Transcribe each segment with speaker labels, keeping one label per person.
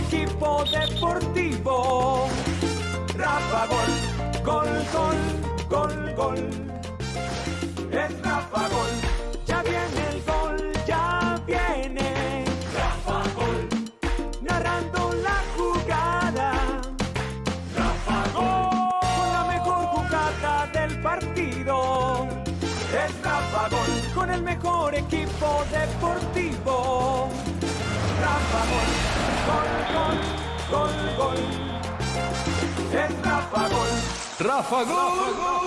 Speaker 1: equipo deportivo. Rafa Gol, gol, gol, gol, gol. Es Rafa Gol. Ya viene el gol, ya viene. Rafa Gol. Narrando la jugada. Rafa Gol. Con la mejor jugada del partido. Es Rafa Gol. Con el mejor equipo deportivo. Rafa Gol. Gol, gol, gol, gol. Es Rafa Gol.
Speaker 2: Rafa Gol.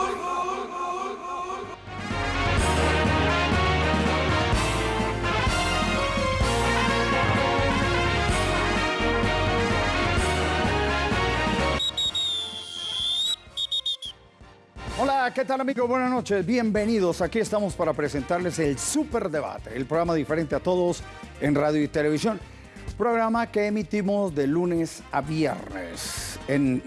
Speaker 3: Hola, ¿qué tal amigos? Buenas noches, bienvenidos. Aquí estamos para presentarles el Super Debate, el programa diferente a todos en radio y televisión. Programa que emitimos de lunes a viernes en,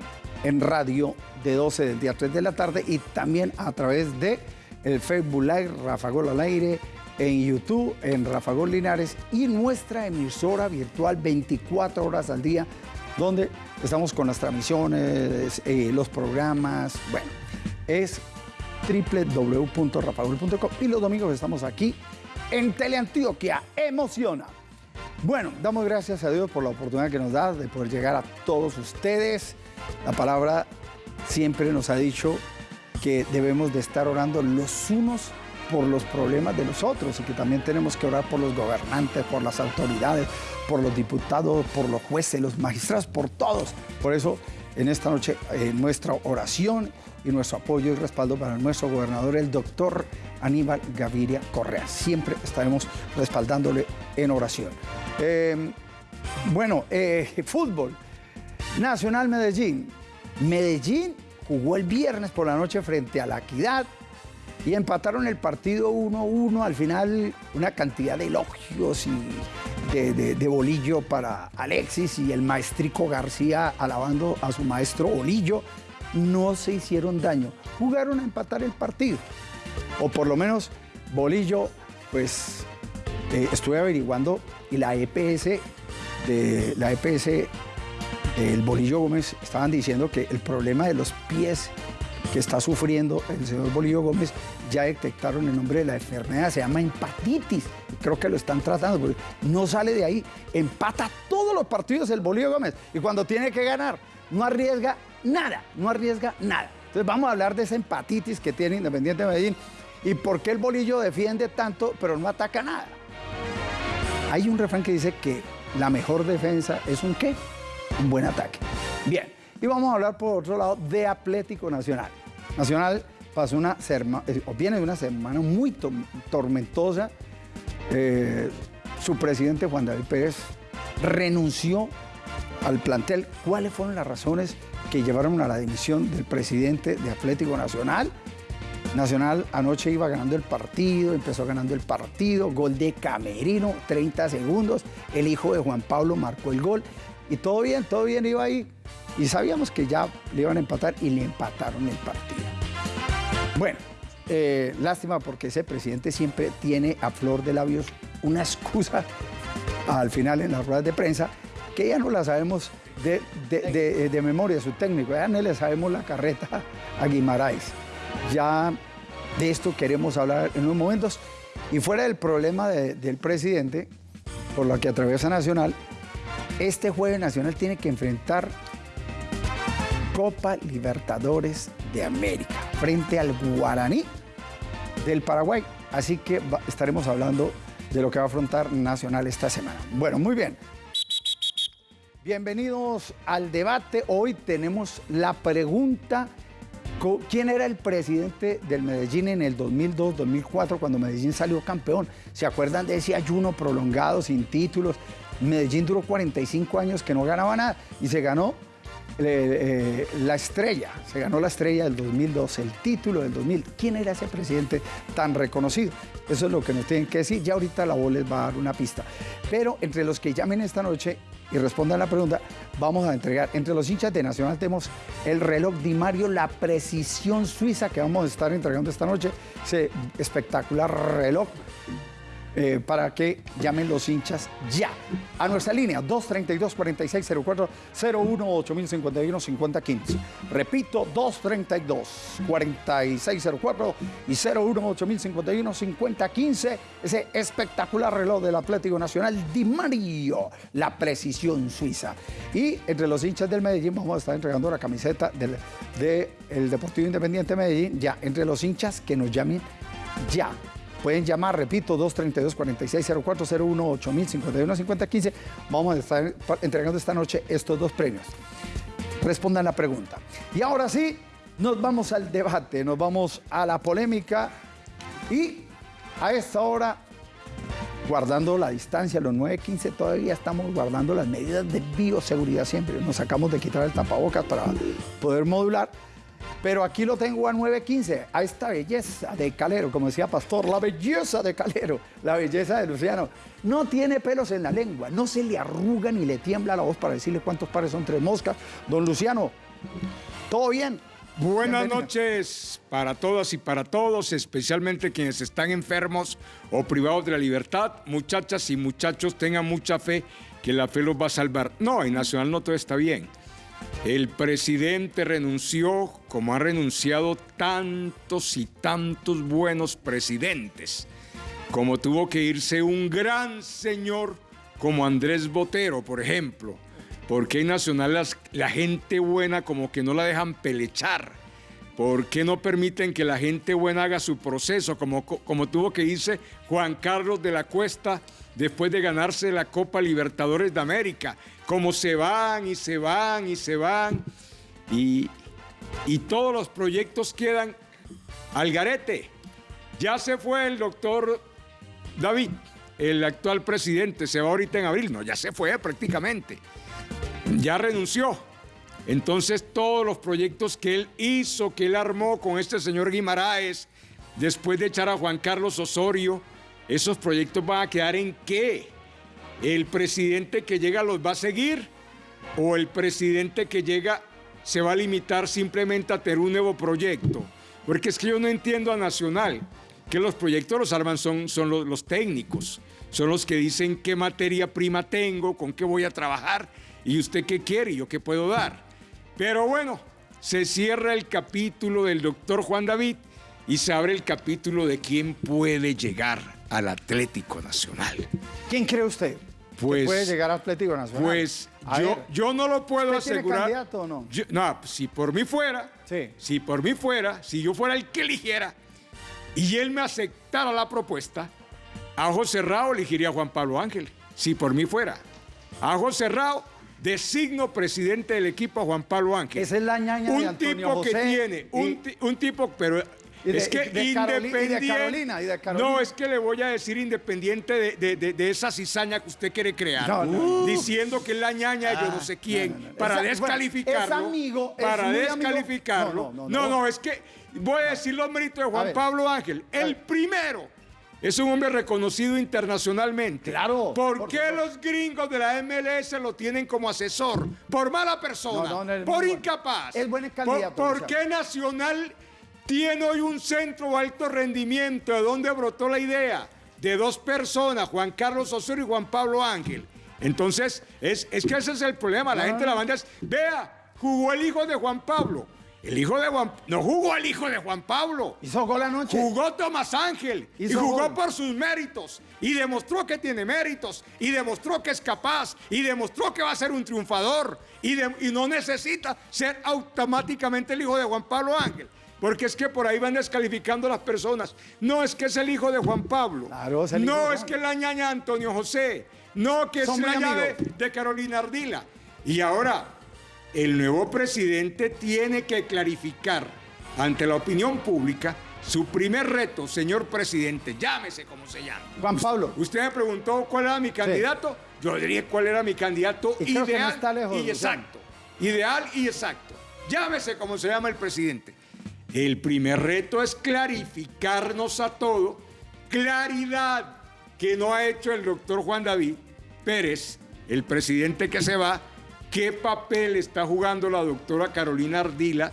Speaker 3: en radio de 12 del día a 3 de la tarde y también a través de el Facebook Live Rafa Gol al aire, en YouTube, en Rafa Gol Linares y nuestra emisora virtual 24 horas al día, donde estamos con las transmisiones, eh, los programas, bueno es www.rafagol.com y los domingos estamos aquí en Teleantioquia. Emociona. Bueno, damos gracias a Dios por la oportunidad que nos da de poder llegar a todos ustedes. La palabra siempre nos ha dicho que debemos de estar orando los unos por los problemas de los otros y que también tenemos que orar por los gobernantes, por las autoridades, por los diputados, por los jueces, los magistrados, por todos. Por eso, en esta noche, eh, nuestra oración y nuestro apoyo y respaldo para nuestro gobernador, el doctor Aníbal Gaviria Correa. Siempre estaremos respaldándole en oración. Eh, bueno, eh, fútbol. Nacional Medellín. Medellín jugó el viernes por la noche frente a la Equidad y empataron el partido 1-1. Al final, una cantidad de elogios y de, de, de, bolillo para Alexis y el maestrico García alabando a su maestro Bolillo no se hicieron daño. Jugaron a empatar el partido. O por lo menos Bolillo, pues eh, estuve averiguando y la EPS de la EPS del Bolillo Gómez estaban diciendo que el problema de los pies que está sufriendo el señor Bolillo Gómez ya detectaron el nombre de la enfermedad, se llama empatitis. Creo que lo están tratando, porque no sale de ahí. Empata todos los partidos el Bolillo Gómez y cuando tiene que ganar, no arriesga nada, no arriesga nada. Entonces vamos a hablar de esa empatitis que tiene Independiente de Medellín y por qué el bolillo defiende tanto pero no ataca nada. Hay un refrán que dice que la mejor defensa es un qué? Un buen ataque. Bien, y vamos a hablar por otro lado de Atlético Nacional. Nacional pasó una o viene de una semana muy to tormentosa. Eh, su presidente Juan David Pérez renunció al plantel. ¿Cuáles fueron las razones que llevaron a la dimisión del presidente de Atlético Nacional? Nacional anoche iba ganando el partido, empezó ganando el partido, gol de Camerino, 30 segundos, el hijo de Juan Pablo marcó el gol y todo bien, todo bien iba ahí. Y sabíamos que ya le iban a empatar y le empataron el partido. Bueno, eh, lástima porque ese presidente siempre tiene a flor de labios una excusa al final en las ruedas de prensa que ya no la sabemos de, de, de, memoria, su técnico, ya no le sabemos la carreta a Guimaraes. Ya de esto queremos hablar en unos momentos. Y fuera del problema del presidente, por lo que atraviesa Nacional, este jueves Nacional tiene que enfrentar Copa Libertadores de América frente al Guaraní del Paraguay. Así que estaremos hablando de lo que va a afrontar Nacional esta semana. Bueno, muy bien. Bienvenidos al debate. Hoy tenemos la pregunta, ¿quién era el presidente del Medellín en el 2002-2004 cuando Medellín salió campeón? ¿Se acuerdan de ese ayuno prolongado sin títulos? Medellín duró 45 años que no ganaba nada y se ganó eh, la estrella, se ganó la estrella del 2002, el título del 2000. ¿Quién era ese presidente tan reconocido? Eso es lo que nos tienen que decir. Ya ahorita la voz les va a dar una pista. Pero entre los que llamen esta noche y respondan la pregunta, vamos a entregar, entre los hinchas de Nacional tenemos el reloj Di Mario, la precisión suiza que vamos a estar entregando esta noche, ese espectacular reloj eh, para que llamen los hinchas ya. A nuestra línea 232-4604 01-8051-5015. Repito, 232-4604 y 01-8051-5015. Ese espectacular reloj del Atlético Nacional Di Mario, la precisión suiza. Y entre los hinchas del Medellín vamos a estar entregando la camiseta del de el Deportivo Independiente Medellín, ya entre los hinchas que nos llamen ya. Pueden llamar, repito, 232-4604-01-8051-5015. Vamos a estar entregando esta noche estos dos premios. Respondan la pregunta. Y ahora sí, nos vamos al debate, nos vamos a la polémica y a esta hora, guardando la distancia, los 9.15, todavía estamos guardando las medidas de bioseguridad siempre. Nos sacamos de quitar el tapabocas para poder modular. Pero aquí lo tengo a 9.15, a esta belleza de Calero, como decía Pastor, la belleza de Calero, la belleza de Luciano. No tiene pelos en la lengua, no se le arruga ni le tiembla la voz para decirle cuántos pares son tres moscas. Don Luciano, ¿todo bien?
Speaker 2: Buenas
Speaker 3: Bienvenido.
Speaker 2: noches para todas y para todos, especialmente quienes están enfermos o privados de la libertad. Muchachas y muchachos, tengan mucha fe que la fe los va a salvar. No, en Nacional no todo está bien. El presidente renunció como ha renunciado tantos y tantos buenos presidentes. Como tuvo que irse un gran señor como Andrés Botero, por ejemplo. Porque en Nacional la gente buena como que no la dejan pelechar. ¿Por qué no permiten que la gente buena haga su proceso? Como, como tuvo que irse Juan Carlos de la Cuesta después de ganarse la Copa Libertadores de América. Como se van y se van y se van. Y, y todos los proyectos quedan al garete. Ya se fue el doctor David, el actual presidente, se va ahorita en abril. No, ya se fue prácticamente. Ya renunció. Entonces todos los proyectos que él hizo, que él armó con este señor Guimaraes, después de echar a Juan Carlos Osorio, esos proyectos van a quedar en qué? ¿El presidente que llega los va a seguir? ¿O el presidente que llega se va a limitar simplemente a tener un nuevo proyecto? Porque es que yo no entiendo a Nacional, que los proyectos los arman son, son los, los técnicos, son los que dicen qué materia prima tengo, con qué voy a trabajar y usted qué quiere y yo qué puedo dar. Pero bueno, se cierra el capítulo del doctor Juan David y se abre el capítulo de quién puede llegar al Atlético Nacional.
Speaker 3: ¿Quién cree usted?
Speaker 2: Pues-
Speaker 3: que puede llegar a Atlético Nacional.
Speaker 2: Pues yo,
Speaker 3: ver,
Speaker 2: yo no lo puedo
Speaker 3: ¿Usted tiene
Speaker 2: asegurar.
Speaker 3: candidato o no?
Speaker 2: Yo- no, si por mí fuera,
Speaker 3: Sí.
Speaker 2: si por mí fuera, si yo fuera el que eligiera y él me aceptara la propuesta, a ojo cerrado elegiría a Juan Pablo Ángel, si por mí fuera. A ojo cerrado designo presidente del equipo a Juan Pablo Ángel.
Speaker 3: Esa es la ñaña de
Speaker 2: un
Speaker 3: Antonio
Speaker 2: tipo que tiene,
Speaker 3: y-
Speaker 2: un tipo, pero
Speaker 3: Y de-
Speaker 2: es que
Speaker 3: y de Caroli- y de
Speaker 2: independiente.
Speaker 3: Carolina, y de Carolina.
Speaker 2: No, es que le voy a decir independiente de, de- de- esa cizaña que usted quiere crear.
Speaker 3: No, no, no.
Speaker 2: Diciendo que es la ñaña de yo no sé quién.
Speaker 3: no.
Speaker 2: Para descalificarlo.
Speaker 3: es amigo, es
Speaker 2: para
Speaker 3: amigo.
Speaker 2: descalificarlo.
Speaker 3: No,
Speaker 2: No
Speaker 3: no,
Speaker 2: no,
Speaker 3: no, no.
Speaker 2: es que voy a decir los méritos de Juan. Pablo Ángel. El primero. Es un hombre reconocido internacionalmente.
Speaker 3: Claro,
Speaker 2: ¿Por,
Speaker 3: por
Speaker 2: qué los gringos de la MLS lo tienen como asesor? Por mala persona,
Speaker 3: No, no, no, es
Speaker 2: por incapaz.
Speaker 3: Es buen
Speaker 2: ¿Por-
Speaker 3: candidato,
Speaker 2: ¿Por,
Speaker 3: Luciano.
Speaker 2: qué Nacional tiene hoy un centro de alto rendimiento? ¿De dónde brotó la idea? De dos personas, Juan Carlos Osorio y Juan Pablo Ángel. Entonces, es, es que ese es el problema. La gente de la banda es, vea, jugó el hijo de Juan Pablo. El hijo de Juan... No jugó el hijo de Juan Pablo.
Speaker 3: Hizo gol anoche.
Speaker 2: Jugó Tomás Ángel y jugó
Speaker 3: gol.
Speaker 2: por sus méritos y demostró que tiene méritos y demostró que es capaz y demostró que va a ser un triunfador y, de- y no necesita ser automáticamente el hijo de Juan Pablo Ángel. Porque es que por ahí van descalificando a las personas. No es que es el hijo de Juan Pablo.
Speaker 3: Claro, es el hijo
Speaker 2: no
Speaker 3: de
Speaker 2: es que es la ñaña Antonio José. No que
Speaker 3: Son
Speaker 2: es la ñaña de, Carolina Ardila. Y ahora, el nuevo presidente tiene que clarificar ante la opinión pública su primer reto, señor presidente, llámese como se llame.
Speaker 3: Juan Pablo.
Speaker 2: Usted me preguntó cuál era mi candidato, yo diría cuál era mi candidato
Speaker 3: Y no
Speaker 2: ideal
Speaker 3: lejos,
Speaker 2: y exacto. Ideal y exacto. Llámese como se llama el presidente. El primer reto es clarificarnos a todo, claridad que no ha hecho el doctor Juan David Pérez, el presidente que se va, qué papel está jugando la doctora Carolina Ardila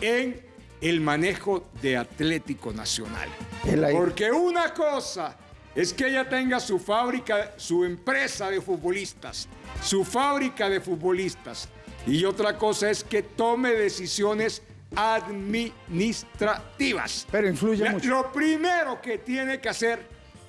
Speaker 2: en el manejo de Atlético Nacional. Porque una cosa es que ella tenga su fábrica, su empresa de futbolistas, su fábrica de futbolistas. Y otra cosa es que tome decisiones administrativas.
Speaker 3: Pero influye
Speaker 2: La-
Speaker 3: mucho.
Speaker 2: Lo primero que tiene que hacer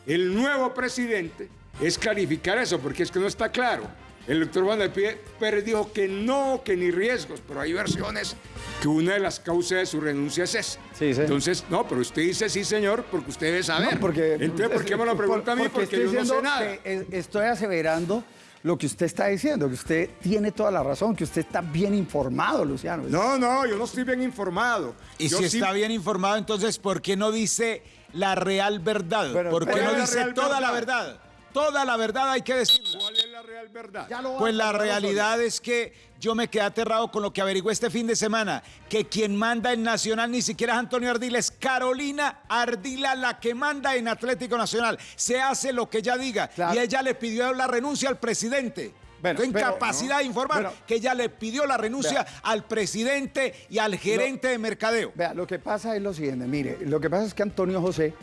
Speaker 2: el nuevo presidente es clarificar eso, porque es que no está claro. El doctor Juan Pie Pérez dijo que no, que ni riesgos, pero hay versiones que una de las causas de su renuncia es esa.
Speaker 3: Sí, sí.
Speaker 2: Entonces, no, pero usted dice sí, señor, porque usted debe saber.
Speaker 3: No, porque,
Speaker 2: Entonces, ¿por qué me lo pregunta a mí? Porque,
Speaker 3: estoy
Speaker 2: yo no sé
Speaker 3: diciendo
Speaker 2: nada.
Speaker 3: estoy aseverando lo que usted está diciendo, que usted tiene toda la razón, que usted está bien informado, Luciano.
Speaker 2: No, no, yo no estoy bien informado.
Speaker 4: Y
Speaker 2: Yo
Speaker 4: si
Speaker 2: sí-
Speaker 4: está bien informado, entonces, ¿por qué no dice la real verdad?
Speaker 3: Pero-
Speaker 4: ¿Por qué
Speaker 3: ¿cuál
Speaker 4: no dice toda la
Speaker 2: verdad?
Speaker 4: Toda la verdad hay que decirla.
Speaker 2: ¿Cuál es la real verdad?
Speaker 4: Pues la realidad es que yo me quedé aterrado con lo que averigué este fin de semana, que quien manda en Nacional ni siquiera es Antonio Ardila, es Carolina Ardila la que manda en Atlético Nacional. Se hace lo que ella diga
Speaker 3: Claro.
Speaker 4: y ella le pidió la renuncia al presidente.
Speaker 3: Bueno, pero-
Speaker 4: incapacidad de informar
Speaker 3: Bueno.
Speaker 4: que ella le pidió la renuncia
Speaker 3: Vea.
Speaker 4: al presidente y al gerente de mercadeo.
Speaker 3: Vea, lo que pasa es lo siguiente, mire, lo que pasa es que Antonio José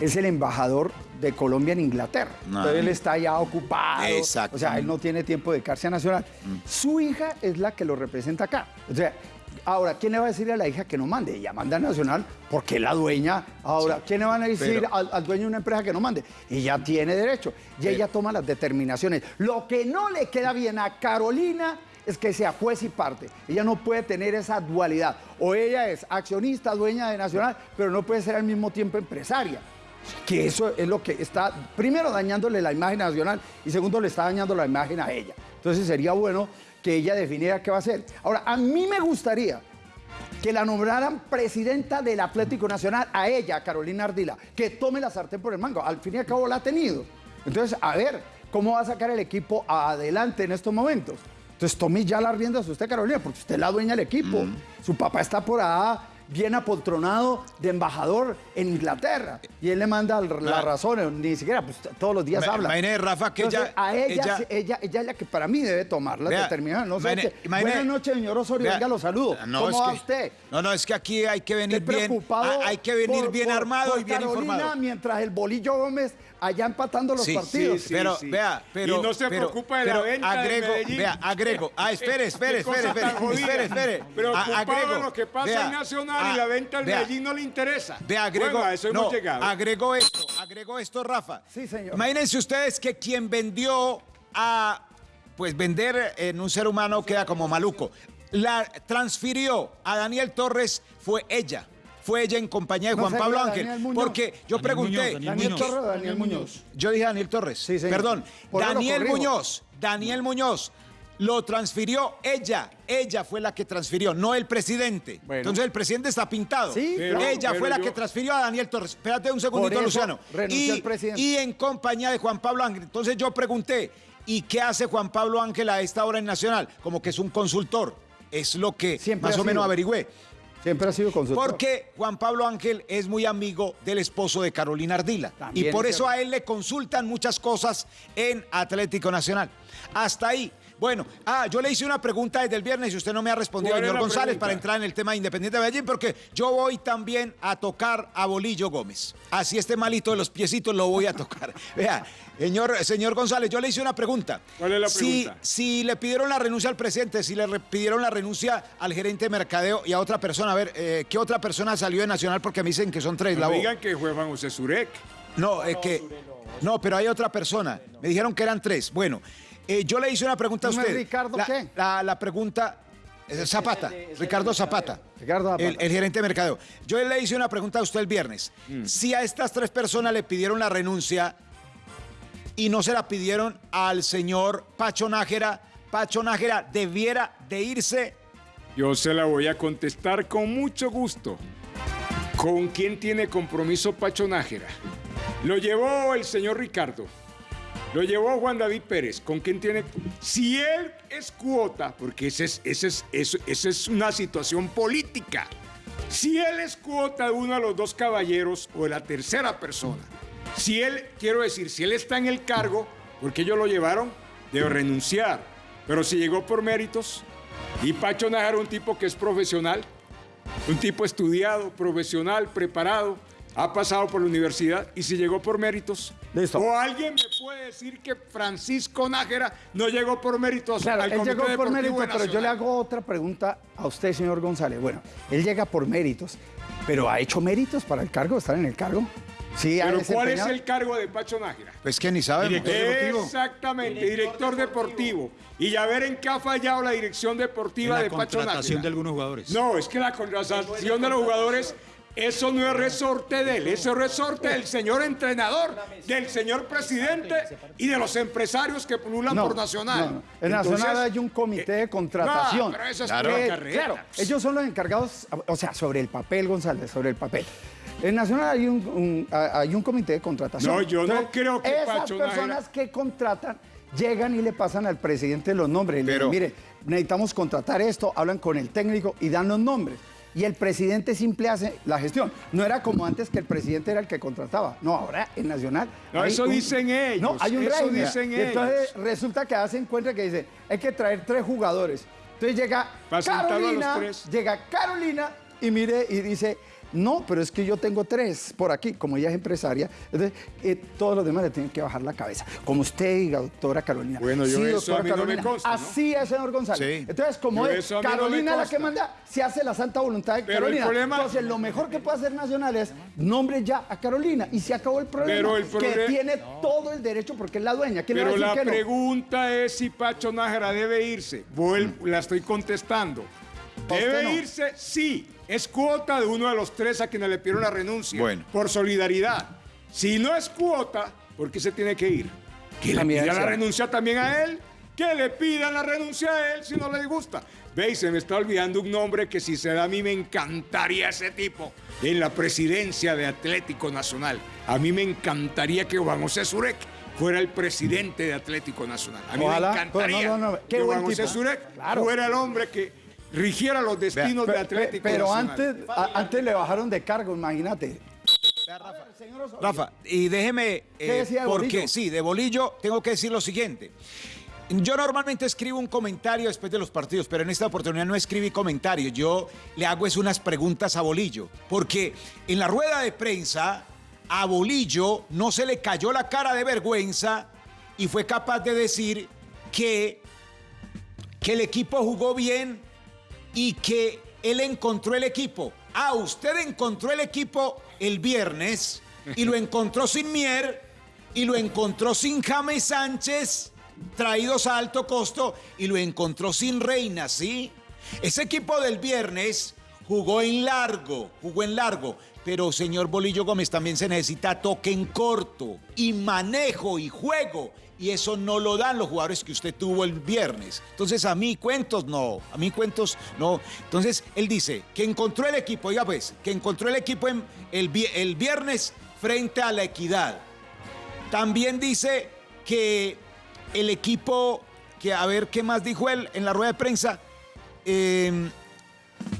Speaker 3: es el embajador de Colombia en Inglaterra.
Speaker 4: No.
Speaker 3: Entonces él está ya ocupado.
Speaker 4: Exacto.
Speaker 3: O sea, él no tiene tiempo de a Nacional. Su hija es la que lo representa acá. O sea, ahora, ¿quién le va a decir a la hija que no mande? Ella manda a Nacional porque es la dueña. Ahora, ¿quién le van a decir
Speaker 4: pero-
Speaker 3: al, al dueño de una empresa que no mande? Ella tiene derecho. Y ella toma las determinaciones. Lo que no le queda bien a Carolina es que sea juez y parte. Ella no puede tener esa dualidad. O ella es accionista, dueña de Nacional, pero no puede ser al mismo tiempo empresaria. Que eso es lo que está, primero, dañándole la imagen nacional y segundo, le está dañando la imagen a ella. Entonces sería bueno que ella definiera qué va a hacer. Ahora, a mí me gustaría que la nombraran presidenta del Atlético Nacional a ella, Carolina Ardila, que tome la sartén por el mango. Al fin y al cabo la ha tenido. Entonces, a ver, ¿cómo va a sacar el equipo adelante en estos momentos? Entonces, tome ya las riendas usted, Carolina, porque usted es la dueña del equipo. Su papá está por allá bien apoltronado de embajador en Inglaterra. Y él le manda la
Speaker 4: Ma-
Speaker 3: razón, ni siquiera, pues todos los días habla.
Speaker 4: imagine, Rafa, que
Speaker 3: Entonces,
Speaker 4: ella-
Speaker 3: A ella,
Speaker 4: ella-
Speaker 3: ella, ella, es la que para mí debe tomar las
Speaker 4: Vea.
Speaker 3: No sé
Speaker 4: imagine-
Speaker 3: Buenas noches, señor Osorio.
Speaker 4: Vea,
Speaker 3: Venga, lo saludo.
Speaker 4: no,
Speaker 3: ¿Cómo va
Speaker 4: que-
Speaker 3: usted?
Speaker 4: No, no, es que aquí hay que venir bien.
Speaker 3: preocupado
Speaker 4: ah, Hay que venir
Speaker 3: por-
Speaker 4: bien
Speaker 3: por-
Speaker 4: armado
Speaker 3: por
Speaker 4: y bien
Speaker 3: Carolina,
Speaker 4: informado.
Speaker 3: mientras el Bolillo Gómez allá empatando los
Speaker 4: Sí,
Speaker 3: partidos.
Speaker 2: sí,
Speaker 4: pero,
Speaker 2: sí.
Speaker 4: vea, pero.
Speaker 2: Y no se
Speaker 4: pero-
Speaker 2: preocupa de la venta de
Speaker 4: agrego,
Speaker 2: Medellín.
Speaker 4: Vea, agrego. Ah, espere, espere, espere, espere.
Speaker 2: tan jodida.
Speaker 4: Espere, espere.
Speaker 2: Preocupado
Speaker 4: agrego.
Speaker 2: de lo que pasa
Speaker 4: Vea,
Speaker 2: en Nacional
Speaker 4: ah,
Speaker 2: y la venta al
Speaker 4: vea,
Speaker 2: Medellín no le interesa.
Speaker 4: Vea, agrego.
Speaker 2: Bueno, a eso
Speaker 4: no,
Speaker 2: hemos llegado.
Speaker 4: agrego esto, agrego esto, Rafa.
Speaker 3: Sí, señor.
Speaker 4: Imagínense ustedes que quien vendió a. Pues vender en un ser humano queda como maluco. La transfirió a Daniel Torres fue ella. Fue ella en compañía de
Speaker 3: No
Speaker 4: Juan Pablo
Speaker 3: Daniel
Speaker 4: Ángel.
Speaker 3: Muñoz.
Speaker 4: Porque yo
Speaker 5: Daniel
Speaker 4: pregunté.
Speaker 5: Muñoz, Daniel
Speaker 3: Daniel
Speaker 5: Muñoz.
Speaker 3: Torres o Daniel Muñoz.
Speaker 4: Yo dije Daniel Torres.
Speaker 3: Sí, señor.
Speaker 4: Perdón. Daniel. Muñoz. Daniel Muñoz. Lo transfirió ella. Ella fue la que transfirió, no el presidente.
Speaker 3: Bueno.
Speaker 4: Entonces el presidente está pintado.
Speaker 3: Sí,
Speaker 2: Pero-
Speaker 4: ella
Speaker 2: pero
Speaker 4: fue la
Speaker 2: yo-
Speaker 4: que transfirió a Daniel Torres. Espérate un segundito,
Speaker 3: eso
Speaker 4: Luciano.
Speaker 3: renunció
Speaker 4: y, y en compañía de Juan Pablo Ángel. Entonces yo pregunté, ¿y qué hace Juan Pablo Ángel a esta hora en Nacional? Como que es un consultor. Es lo que
Speaker 3: Siempre
Speaker 4: más o menos averigüé.
Speaker 3: Siempre ha sido consultor.
Speaker 4: Porque Juan Pablo Ángel es muy amigo del esposo de Carolina Ardila.
Speaker 3: También
Speaker 4: y por
Speaker 3: es
Speaker 4: eso
Speaker 3: cierto.
Speaker 4: a él le consultan muchas cosas en Atlético Nacional. Hasta ahí. Bueno, ah, yo le hice una pregunta desde el viernes y usted no me ha respondido,
Speaker 2: ¿Cuál es
Speaker 4: señor González,
Speaker 2: pregunta?
Speaker 4: para entrar en el tema de Independiente de Medellín, porque yo voy también a tocar a Bolillo Gómez. Así este malito de los piecitos lo voy a tocar. Vea, señor, señor González, yo le hice una pregunta.
Speaker 2: ¿Cuál es la
Speaker 4: Si-
Speaker 2: pregunta?
Speaker 4: si le pidieron la renuncia al presidente, si le pidieron la renuncia al gerente de mercadeo y a otra persona, a ver, eh, ¿qué otra persona salió de Nacional? Porque me dicen que son tres.
Speaker 2: No
Speaker 4: la
Speaker 2: digan que fue Juan José Zurek.
Speaker 4: No, es que. No, pero hay otra persona. Me dijeron que eran tres. Bueno, eh, yo le hice una pregunta a
Speaker 3: ¿No es
Speaker 4: usted.
Speaker 3: Ricardo
Speaker 4: la,
Speaker 3: qué?
Speaker 4: La, la pregunta. eh, Zapata, Ricardo Zapata.
Speaker 3: Ricardo Zapata.
Speaker 4: El, el gerente de mercadeo. Yo le hice una pregunta a usted el viernes.
Speaker 3: Mm.
Speaker 4: Si a estas tres personas le pidieron la renuncia y no se la pidieron al señor Pacho Nájera, Pacho Nájera debiera de irse.
Speaker 2: Yo se la voy a contestar con mucho gusto. ¿Con quién tiene compromiso Pacho Nájera? Lo llevó el señor Ricardo. Lo llevó Juan David Pérez. ¿Con quién tiene? Si él es cuota, porque ese es, ese es, esa es una situación política. Si él es cuota de uno de los dos caballeros o de la tercera persona, si él, quiero decir, si él está en el cargo, porque ellos lo llevaron, debe renunciar. Pero si llegó por méritos, y Pacho Nájera un tipo que es profesional, un tipo estudiado, profesional, preparado, ha pasado por la universidad y si llegó por méritos.
Speaker 3: Listo.
Speaker 2: O alguien me puede decir que Francisco Nájera no llegó por méritos
Speaker 3: Claro,
Speaker 2: al
Speaker 3: él llegó por mérito, pero yo le hago otra pregunta a usted, señor González. Bueno, él llega por méritos, pero ¿ha hecho méritos para el cargo, estar en el cargo? Sí,
Speaker 2: Pero ¿cuál es el cargo de Pacho Nájera?
Speaker 4: Pues que ni sabemos.
Speaker 2: Exactamente, director, deportivo. Y a ver en qué ha fallado la dirección deportiva
Speaker 5: En
Speaker 2: de
Speaker 5: la
Speaker 2: Pacho
Speaker 5: contratación
Speaker 2: Nájera.
Speaker 5: de algunos jugadores.
Speaker 2: No, es que la contratación de los jugadores, eso no es resorte de él, eso es resorte del señor entrenador, del señor presidente y de los empresarios que pululan
Speaker 3: No,
Speaker 2: por Nacional.
Speaker 3: no. En
Speaker 2: Entonces,
Speaker 3: Nacional hay un comité de
Speaker 2: eh,
Speaker 3: contratación.
Speaker 2: no, pero eso es
Speaker 3: Que-
Speaker 2: pura carreta.
Speaker 3: Claro, ellos son los encargados, o sea, sobre el papel, González, sobre el papel. En Nacional hay un, un- hay un comité de contratación.
Speaker 2: No, yo no creo que
Speaker 3: Esas
Speaker 2: Pacho
Speaker 3: personas que contratan llegan y le pasan al presidente los nombres. Y le dicen, mire, necesitamos contratar esto, hablan con el técnico y dan los nombres. Y el presidente simple hace la gestión. No era como antes que el presidente era el que contrataba. No, ahora en Nacional.
Speaker 2: No, eso dicen ellos,
Speaker 3: No, hay un
Speaker 2: eso
Speaker 3: régimen.
Speaker 2: dicen
Speaker 3: Y entonces
Speaker 2: ellos.
Speaker 3: resulta que hacen cuenta que dice, hay que traer tres jugadores. Entonces llega
Speaker 2: Para sentarlo a los
Speaker 3: Carolina,
Speaker 2: tres.
Speaker 3: llega Carolina y mire y dice, no, pero es que yo tengo tres por aquí, como ella es empresaria, entonces eh, todos los demás le tienen que bajar la cabeza. Como usted diga, doctora Carolina.
Speaker 2: Bueno, yo eso
Speaker 3: doctora
Speaker 2: a mí no me consta, ¿no?
Speaker 3: Así es, señor González.
Speaker 4: Sí.
Speaker 3: Entonces, como
Speaker 2: Yo
Speaker 3: es
Speaker 2: eso no
Speaker 3: Carolina la que manda, se hace la santa voluntad de
Speaker 2: Pero el
Speaker 3: Carolina.
Speaker 2: problema-
Speaker 3: Entonces, lo mejor que puede hacer Nacional es nombre ya a Carolina y se acabó el problema.
Speaker 2: Pero el
Speaker 3: que tiene todo el derecho porque es la dueña. ¿Quién le va a
Speaker 2: Pero la
Speaker 3: que
Speaker 2: pregunta es si Pacho Nájera debe irse. Vuel- la estoy contestando.
Speaker 3: ¿A usted
Speaker 2: Debe irse, sí. Es cuota de uno de los tres a quienes le pidieron la renuncia.
Speaker 4: Bueno.
Speaker 2: Por solidaridad. Si no es cuota, ¿por qué se tiene que ir? Que le pidan la renuncia también a él. Que le pidan la renuncia a él si no le gusta. Veis, se me está olvidando un nombre que si se da a mí me encantaría ese tipo en la presidencia de Atlético Nacional. A mí me encantaría que Juan José Zurek fuera el presidente de Atlético Nacional. A mí
Speaker 3: Ojalá.
Speaker 2: me encantaría
Speaker 3: No, no, no, qué
Speaker 2: que
Speaker 3: buen
Speaker 2: Juan José. Zurek
Speaker 3: Claro.
Speaker 2: fuera el hombre que rigiera los destinos de Atlético
Speaker 3: pero antes, a- antes le bajaron de cargo, imagínate.
Speaker 4: Rafa, y déjeme,
Speaker 3: ¿Qué
Speaker 4: eh,
Speaker 3: decía de
Speaker 4: porque
Speaker 3: Bolillo?
Speaker 4: sí, de Bolillo tengo que decir lo siguiente. Yo normalmente escribo un comentario después de los partidos, pero en esta oportunidad no escribí comentario. Yo le hago es unas preguntas a Bolillo, porque en la rueda de prensa a Bolillo no se le cayó la cara de vergüenza y fue capaz de decir que, que el equipo jugó bien y que él encontró el equipo. Ah, usted encontró el equipo el viernes y lo encontró sin Mier y lo encontró sin James Sánchez, traídos a alto costo, y lo encontró sin Reina, ¿sí? Ese equipo del viernes jugó en largo, jugó en largo. Pero, señor Bolillo Gómez, también se necesita toque en corto y manejo y juego. Y eso no lo dan los jugadores que usted tuvo el viernes. Entonces, a mí cuentos no, a mí cuentos no. Entonces, él dice que encontró el equipo, oiga pues, que encontró el equipo el, el viernes frente a la equidad. También dice que el equipo, que a ver qué más dijo él en la rueda de prensa, eh,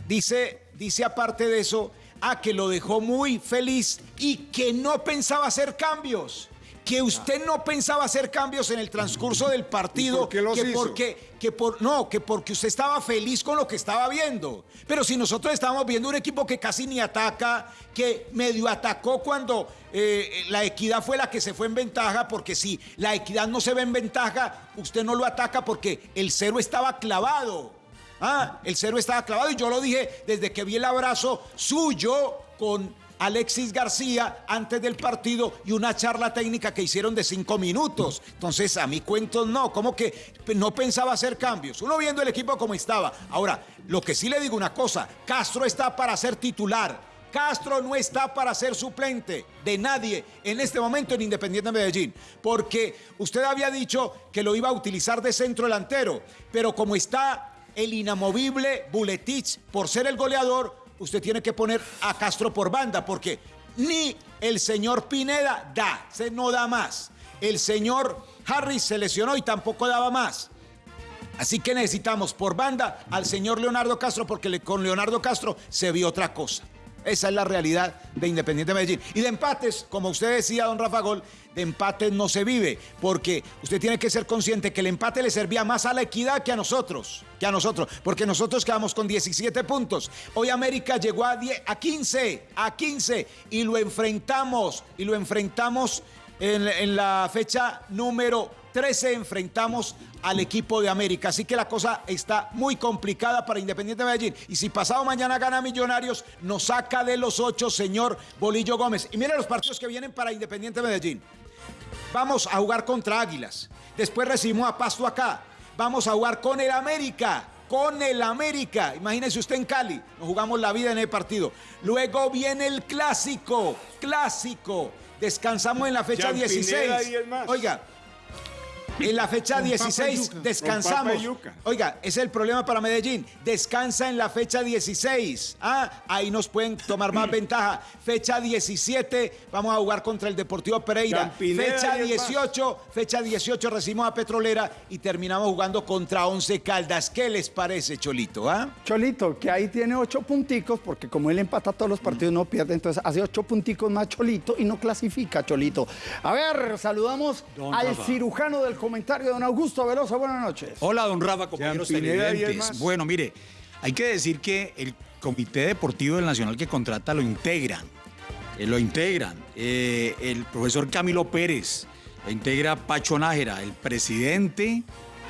Speaker 4: dice, dice aparte de eso, ah, que lo dejó muy feliz y que no pensaba hacer cambios. Que usted no pensaba hacer cambios en el transcurso del partido.
Speaker 2: ¿Y por qué los
Speaker 4: que
Speaker 2: hizo?
Speaker 4: porque, que por, no, que porque usted estaba feliz con lo que estaba viendo. Pero si nosotros estábamos viendo un equipo que casi ni ataca, que medio atacó cuando eh, la equidad fue la que se fue en ventaja, porque si la equidad no se ve en ventaja, usted no lo ataca porque el cero estaba clavado. Ah, el cero estaba clavado y yo lo dije desde que vi el abrazo suyo con Alexis García antes del partido y una charla técnica que hicieron de cinco minutos. Entonces, a mi cuentos no, como que no pensaba hacer cambios. Uno viendo el equipo como estaba. Ahora, lo que sí le digo una cosa, Castro está para ser titular. Castro no está para ser suplente de nadie en este momento en Independiente Medellín, porque usted había dicho que lo iba a utilizar de centro delantero, pero como está el inamovible Buletich por ser el goleador, usted tiene que poner a Castro por banda, porque ni el señor Pineda da, se no da más. El señor Harris se lesionó y tampoco daba más. Así que necesitamos por banda al señor Leonardo Castro, porque con Leonardo Castro se vio otra cosa. Esa es la realidad de Independiente Medellín. Y de empates, como usted decía, don Rafa Gol, de empates no se vive, porque usted tiene que ser consciente que el empate le servía más a la equidad que a nosotros, que a nosotros, porque nosotros quedamos con 17 puntos. Hoy América llegó a, 10, a 15, a 15, y lo enfrentamos, y lo enfrentamos en, en la fecha número 13 enfrentamos al equipo de América. Así que la cosa está muy complicada para Independiente Medellín. Y si pasado mañana gana Millonarios, nos saca de los ocho, señor Bolillo Gómez. Y mire los partidos que vienen para Independiente Medellín. Vamos a jugar contra Águilas. Después recibimos a Pasto acá. Vamos a jugar con el América. Con el América. Imagínese usted en Cali. Nos jugamos la vida en el partido. Luego viene el clásico. Clásico. Descansamos en la fecha
Speaker 2: Jean
Speaker 4: 16.
Speaker 2: Pineda y el más.
Speaker 4: Oiga, en la fecha
Speaker 3: Con papa y
Speaker 4: 16
Speaker 3: yuca.
Speaker 4: descansamos. Oiga, ese es el problema para Medellín. Descansa en la fecha 16. Ah, ahí nos pueden tomar más ventaja. Fecha 17, vamos a jugar contra el Deportivo Pereira. Fecha
Speaker 2: y el
Speaker 4: 18, fecha 18 recibimos a Petrolera y terminamos jugando contra Once Caldas. ¿Qué les parece, Cholito? Ah?
Speaker 3: Cholito, que ahí tiene ocho punticos, porque como él empata todos los partidos, no pierde, entonces hace ocho punticos más Cholito y no clasifica Cholito. A ver, saludamos al cirujano del comentario, don Augusto Velosa. Buenas noches.
Speaker 5: Hola, don Rafa, compañeros televidentes. Bueno, mire, hay que decir que el Comité Deportivo del Nacional que contrata lo integran. eh, lo integran. eh, el profesor Camilo Pérez, lo integra Pacho Nájera, el presidente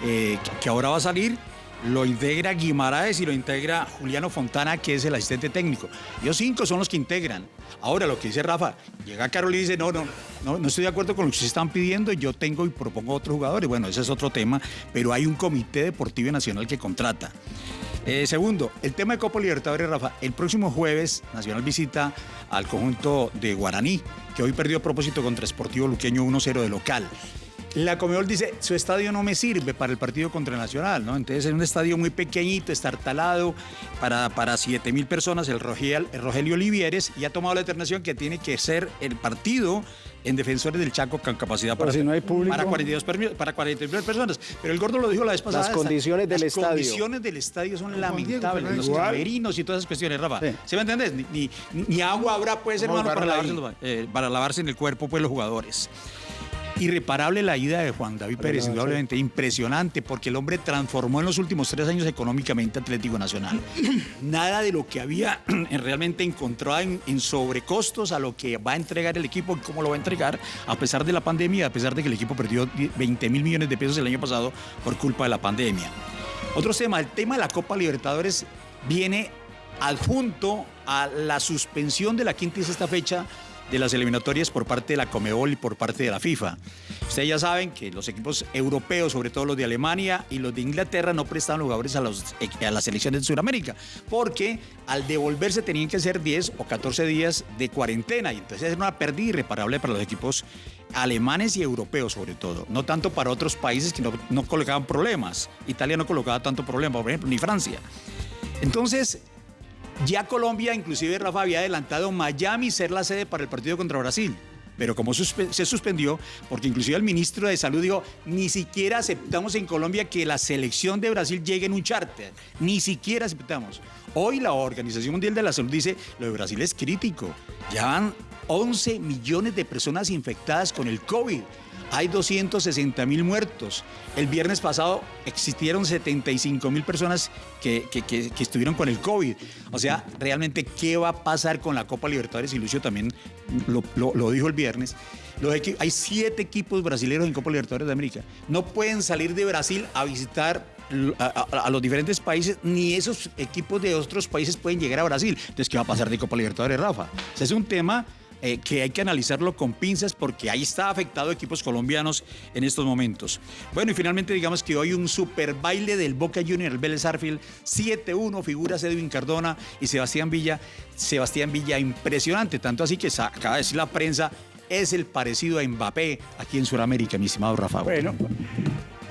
Speaker 5: eh, que, que ahora va a salir, lo integra Guimaraes y lo integra Juliano Fontana, que es el asistente técnico. Ellos cinco son los que integran. Ahora, lo que dice Rafa, llega Carol y dice, no, no, no, no estoy de acuerdo con lo que ustedes están pidiendo, yo tengo y propongo otros jugadores. Bueno, ese es otro tema, pero hay un comité deportivo nacional que contrata. Eh, segundo, el tema de Copa Libertadores, Rafa. El próximo jueves, Nacional visita al conjunto de Guaraní, que hoy perdió a propósito contra Sportivo Luqueño 1-0 de local. La Comebol dice, su estadio no me sirve para el partido contra el Nacional, ¿no? Entonces es un estadio muy pequeñito, estartalado, para, para 7 mil personas, el, Rogel- el Rogelio Olivieres, y ha tomado la determinación que tiene que ser el partido en Defensores del Chaco con capacidad
Speaker 3: Pero
Speaker 5: para,
Speaker 3: si no hay público.
Speaker 5: para 42 permi- para 42 personas. Pero el gordo lo dijo la vez pasada.
Speaker 6: Las condiciones del
Speaker 5: las
Speaker 6: estadio.
Speaker 5: condiciones del estadio son lamentables. Los
Speaker 2: Igual.
Speaker 5: camerinos y todas esas cuestiones, Rafa.
Speaker 3: Sí.
Speaker 5: ¿Sí, me entendés? Ni, ni- ni agua habrá, pues, hermano, para lavarse, eh, para lavarse en el cuerpo, pues, los jugadores. Irreparable la ida de Juan David Pérez, indudablemente impresionante, porque el hombre transformó en los últimos tres años económicamente Atlético Nacional. Nada de lo que había realmente encontrado en, en sobrecostos a lo que va a entregar el equipo y cómo lo va a entregar, a pesar de la pandemia, a pesar de que el equipo perdió 20 mil millones de pesos el año pasado por culpa de la pandemia. Otro tema, el tema de la Copa Libertadores viene adjunto a la suspensión de la quinta y sexta fecha de las eliminatorias por parte de la Comebol y por parte de la FIFA. Ustedes ya saben que los equipos europeos, sobre todo los de Alemania y los de Inglaterra, no prestaban jugadores a, los- a las selecciones de Sudamérica, porque al devolverse tenían que ser 10 o 14 días de cuarentena, y entonces era una pérdida irreparable para los equipos alemanes y europeos sobre todo, no tanto para otros países que no, no colocaban problemas. Italia no colocaba tanto problema, por ejemplo, ni Francia. Entonces, ya Colombia, inclusive Rafa, había adelantado Miami ser la sede para el partido contra Brasil. Pero como se suspendió, porque inclusive el ministro de Salud dijo, ni siquiera aceptamos en Colombia que la selección de Brasil llegue en un charter. Ni siquiera aceptamos. Hoy la Organización Mundial de la Salud dice, lo de Brasil es crítico. Ya van 11 millones de personas infectadas con el COVID. Hay 260 mil muertos. El viernes pasado existieron 75 mil personas que, que- estuvieron con el COVID. O sea, realmente, ¿qué va a pasar con la Copa Libertadores? Y Lucio también lo, lo- dijo el viernes. Los hay siete equipos brasileños en Copa Libertadores de América. No pueden salir de Brasil a visitar a, a- a los diferentes países, ni esos equipos de otros países pueden llegar a Brasil. Entonces, ¿qué va a pasar de Copa Libertadores, Rafa? O es un tema eh, que hay que analizarlo con pinzas porque ahí está afectado equipos colombianos en estos momentos. Bueno, y finalmente digamos que hoy un super baile del Boca Junior, el Vélez Arfield, 7-1, figuras Edwin Cardona y Sebastián Villa. Sebastián Villa impresionante, tanto así que acaba de decir la prensa, es el parecido a Mbappé aquí en Sudamérica, mi estimado Rafa.
Speaker 3: Bueno,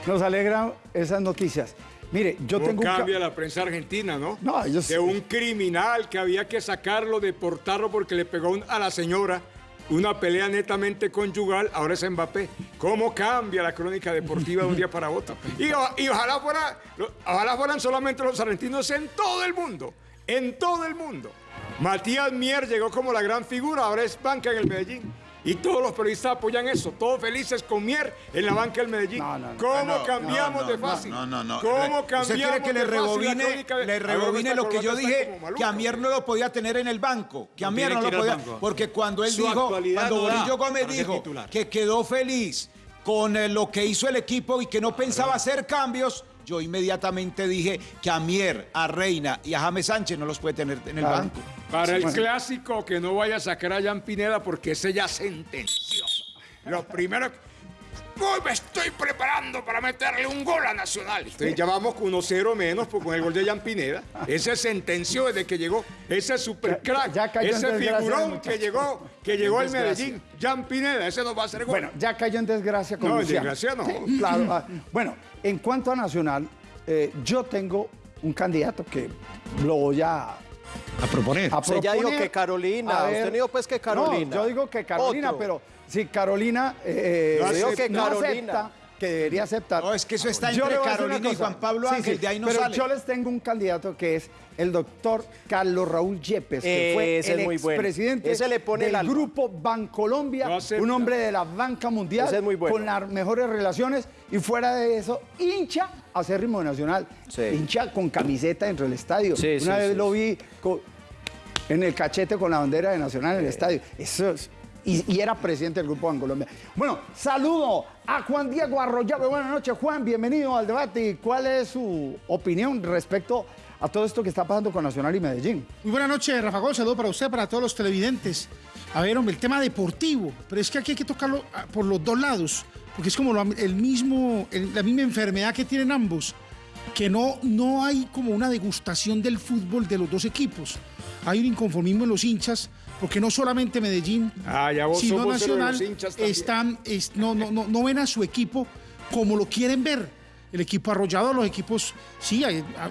Speaker 3: nos alegra esas noticias. Mire, yo
Speaker 2: ¿Cómo
Speaker 3: tengo un
Speaker 2: cambia la prensa argentina, no?
Speaker 3: No, ellos-
Speaker 2: De un criminal que había que sacarlo, deportarlo porque le pegó a la señora una pelea netamente conyugal, ahora es Mbappé. ¿Cómo cambia la crónica deportiva de un día para otro? Y, y ojalá, fuera, ojalá fueran solamente los argentinos en todo el mundo, en todo el mundo. Matías Mier llegó como la gran figura, ahora es banca en el Medellín. Y todos los periodistas apoyan eso, todos felices con Mier en la banca del Medellín.
Speaker 3: No, no, no.
Speaker 2: ¿Cómo
Speaker 4: Ah, no,
Speaker 2: cambiamos
Speaker 4: no,
Speaker 2: de fácil?
Speaker 4: No, no, no.
Speaker 2: ¿Cómo cambiamos
Speaker 4: ¿Usted quiere que le
Speaker 2: de fácil la
Speaker 4: rebobine,
Speaker 2: crónica
Speaker 4: le rebobine lo que yo dije? Que a Mier no lo podía tener en el banco. Que a Mier no lo podía. Porque cuando él
Speaker 5: Su
Speaker 4: dijo, cuando Bolillo Gómez dijo que quedó feliz con eh, lo que hizo el equipo y que no pensaba hacer cambios, yo inmediatamente dije que a Mier, a Reina y a James Sánchez no los puede tener en el
Speaker 3: Claro.
Speaker 4: banco.
Speaker 2: Para el clásico, que no vaya a sacar a Jan Pineda porque ese ya sentenció. Lo primero. Uy, me estoy preparando para meterle un gol a Nacional. Entonces ya vamos con 1-0 menos pues, con el gol de Jan Pineda. Ese sentenció desde que llegó. Ese super crack.
Speaker 3: Ya-
Speaker 2: ese figurón
Speaker 3: muchacho.
Speaker 2: que llegó, que llegó al. Medellín. Jan Pineda, ese nos va a hacer gol.
Speaker 3: Bueno, ya cayó en desgracia con
Speaker 2: No, en desgracia no.
Speaker 3: Sí, claro. ah, Bueno, en cuanto a Nacional, eh, yo tengo un candidato que lo voy a, a
Speaker 5: A proponer.
Speaker 6: Usted ya dijo
Speaker 3: proponer.
Speaker 6: que Carolina.
Speaker 3: A
Speaker 6: Usted dijo, pues, que Carolina.
Speaker 3: No, yo digo que Carolina,
Speaker 6: Otro.
Speaker 3: pero si Carolina eh,
Speaker 6: No
Speaker 3: digo
Speaker 6: acepta.
Speaker 3: que no
Speaker 6: Carolina.
Speaker 3: acepta, que debería aceptar.
Speaker 4: No, es que eso está
Speaker 3: Yo
Speaker 4: entre Carolina y. Juan Pablo
Speaker 3: Sí,
Speaker 4: Ángel,
Speaker 3: sí,
Speaker 4: de ahí no
Speaker 3: pero
Speaker 4: sale.
Speaker 3: yo les tengo un candidato que es el doctor Carlos Raúl Yepes, que fue
Speaker 6: Ese
Speaker 3: el
Speaker 6: es muy bueno.
Speaker 3: expresidente
Speaker 6: Ese le pone el
Speaker 3: del grupo Bancolombia,
Speaker 2: No
Speaker 3: un hombre de la banca mundial,
Speaker 6: Ese es muy bueno.
Speaker 3: con las mejores relaciones y fuera de eso, hincha acérrimo nacional,
Speaker 6: Sí.
Speaker 3: hincha con camiseta dentro del estadio.
Speaker 6: Sí,
Speaker 3: Una
Speaker 6: sí,
Speaker 3: vez
Speaker 6: sí,
Speaker 3: lo vi con- en el cachete con la bandera de Nacional en el estadio. Eso es- y, y era presidente del Grupo Bancolombia. Bueno, saludo a Juan Diego Arroyave. Buenas noches, Juan. Bienvenido al debate. ¿Y cuál es su opinión respecto a todo esto que está pasando con Nacional y Medellín?
Speaker 7: Muy buenas noches, Rafa Gol. Saludo para usted, para todos los televidentes. A ver, hombre, el tema deportivo, pero es que aquí hay que tocarlo ah, por los dos lados, porque es como el mismo, la misma enfermedad que tienen ambos, que no, no hay como una degustación del fútbol de los dos equipos. Hay un inconformismo en los hinchas, porque no solamente Medellín,
Speaker 2: Ah, ya vos
Speaker 7: sino Nacional están, es- no, no, no, no ven a su equipo como lo quieren ver. El equipo arrollado, los equipos, sí,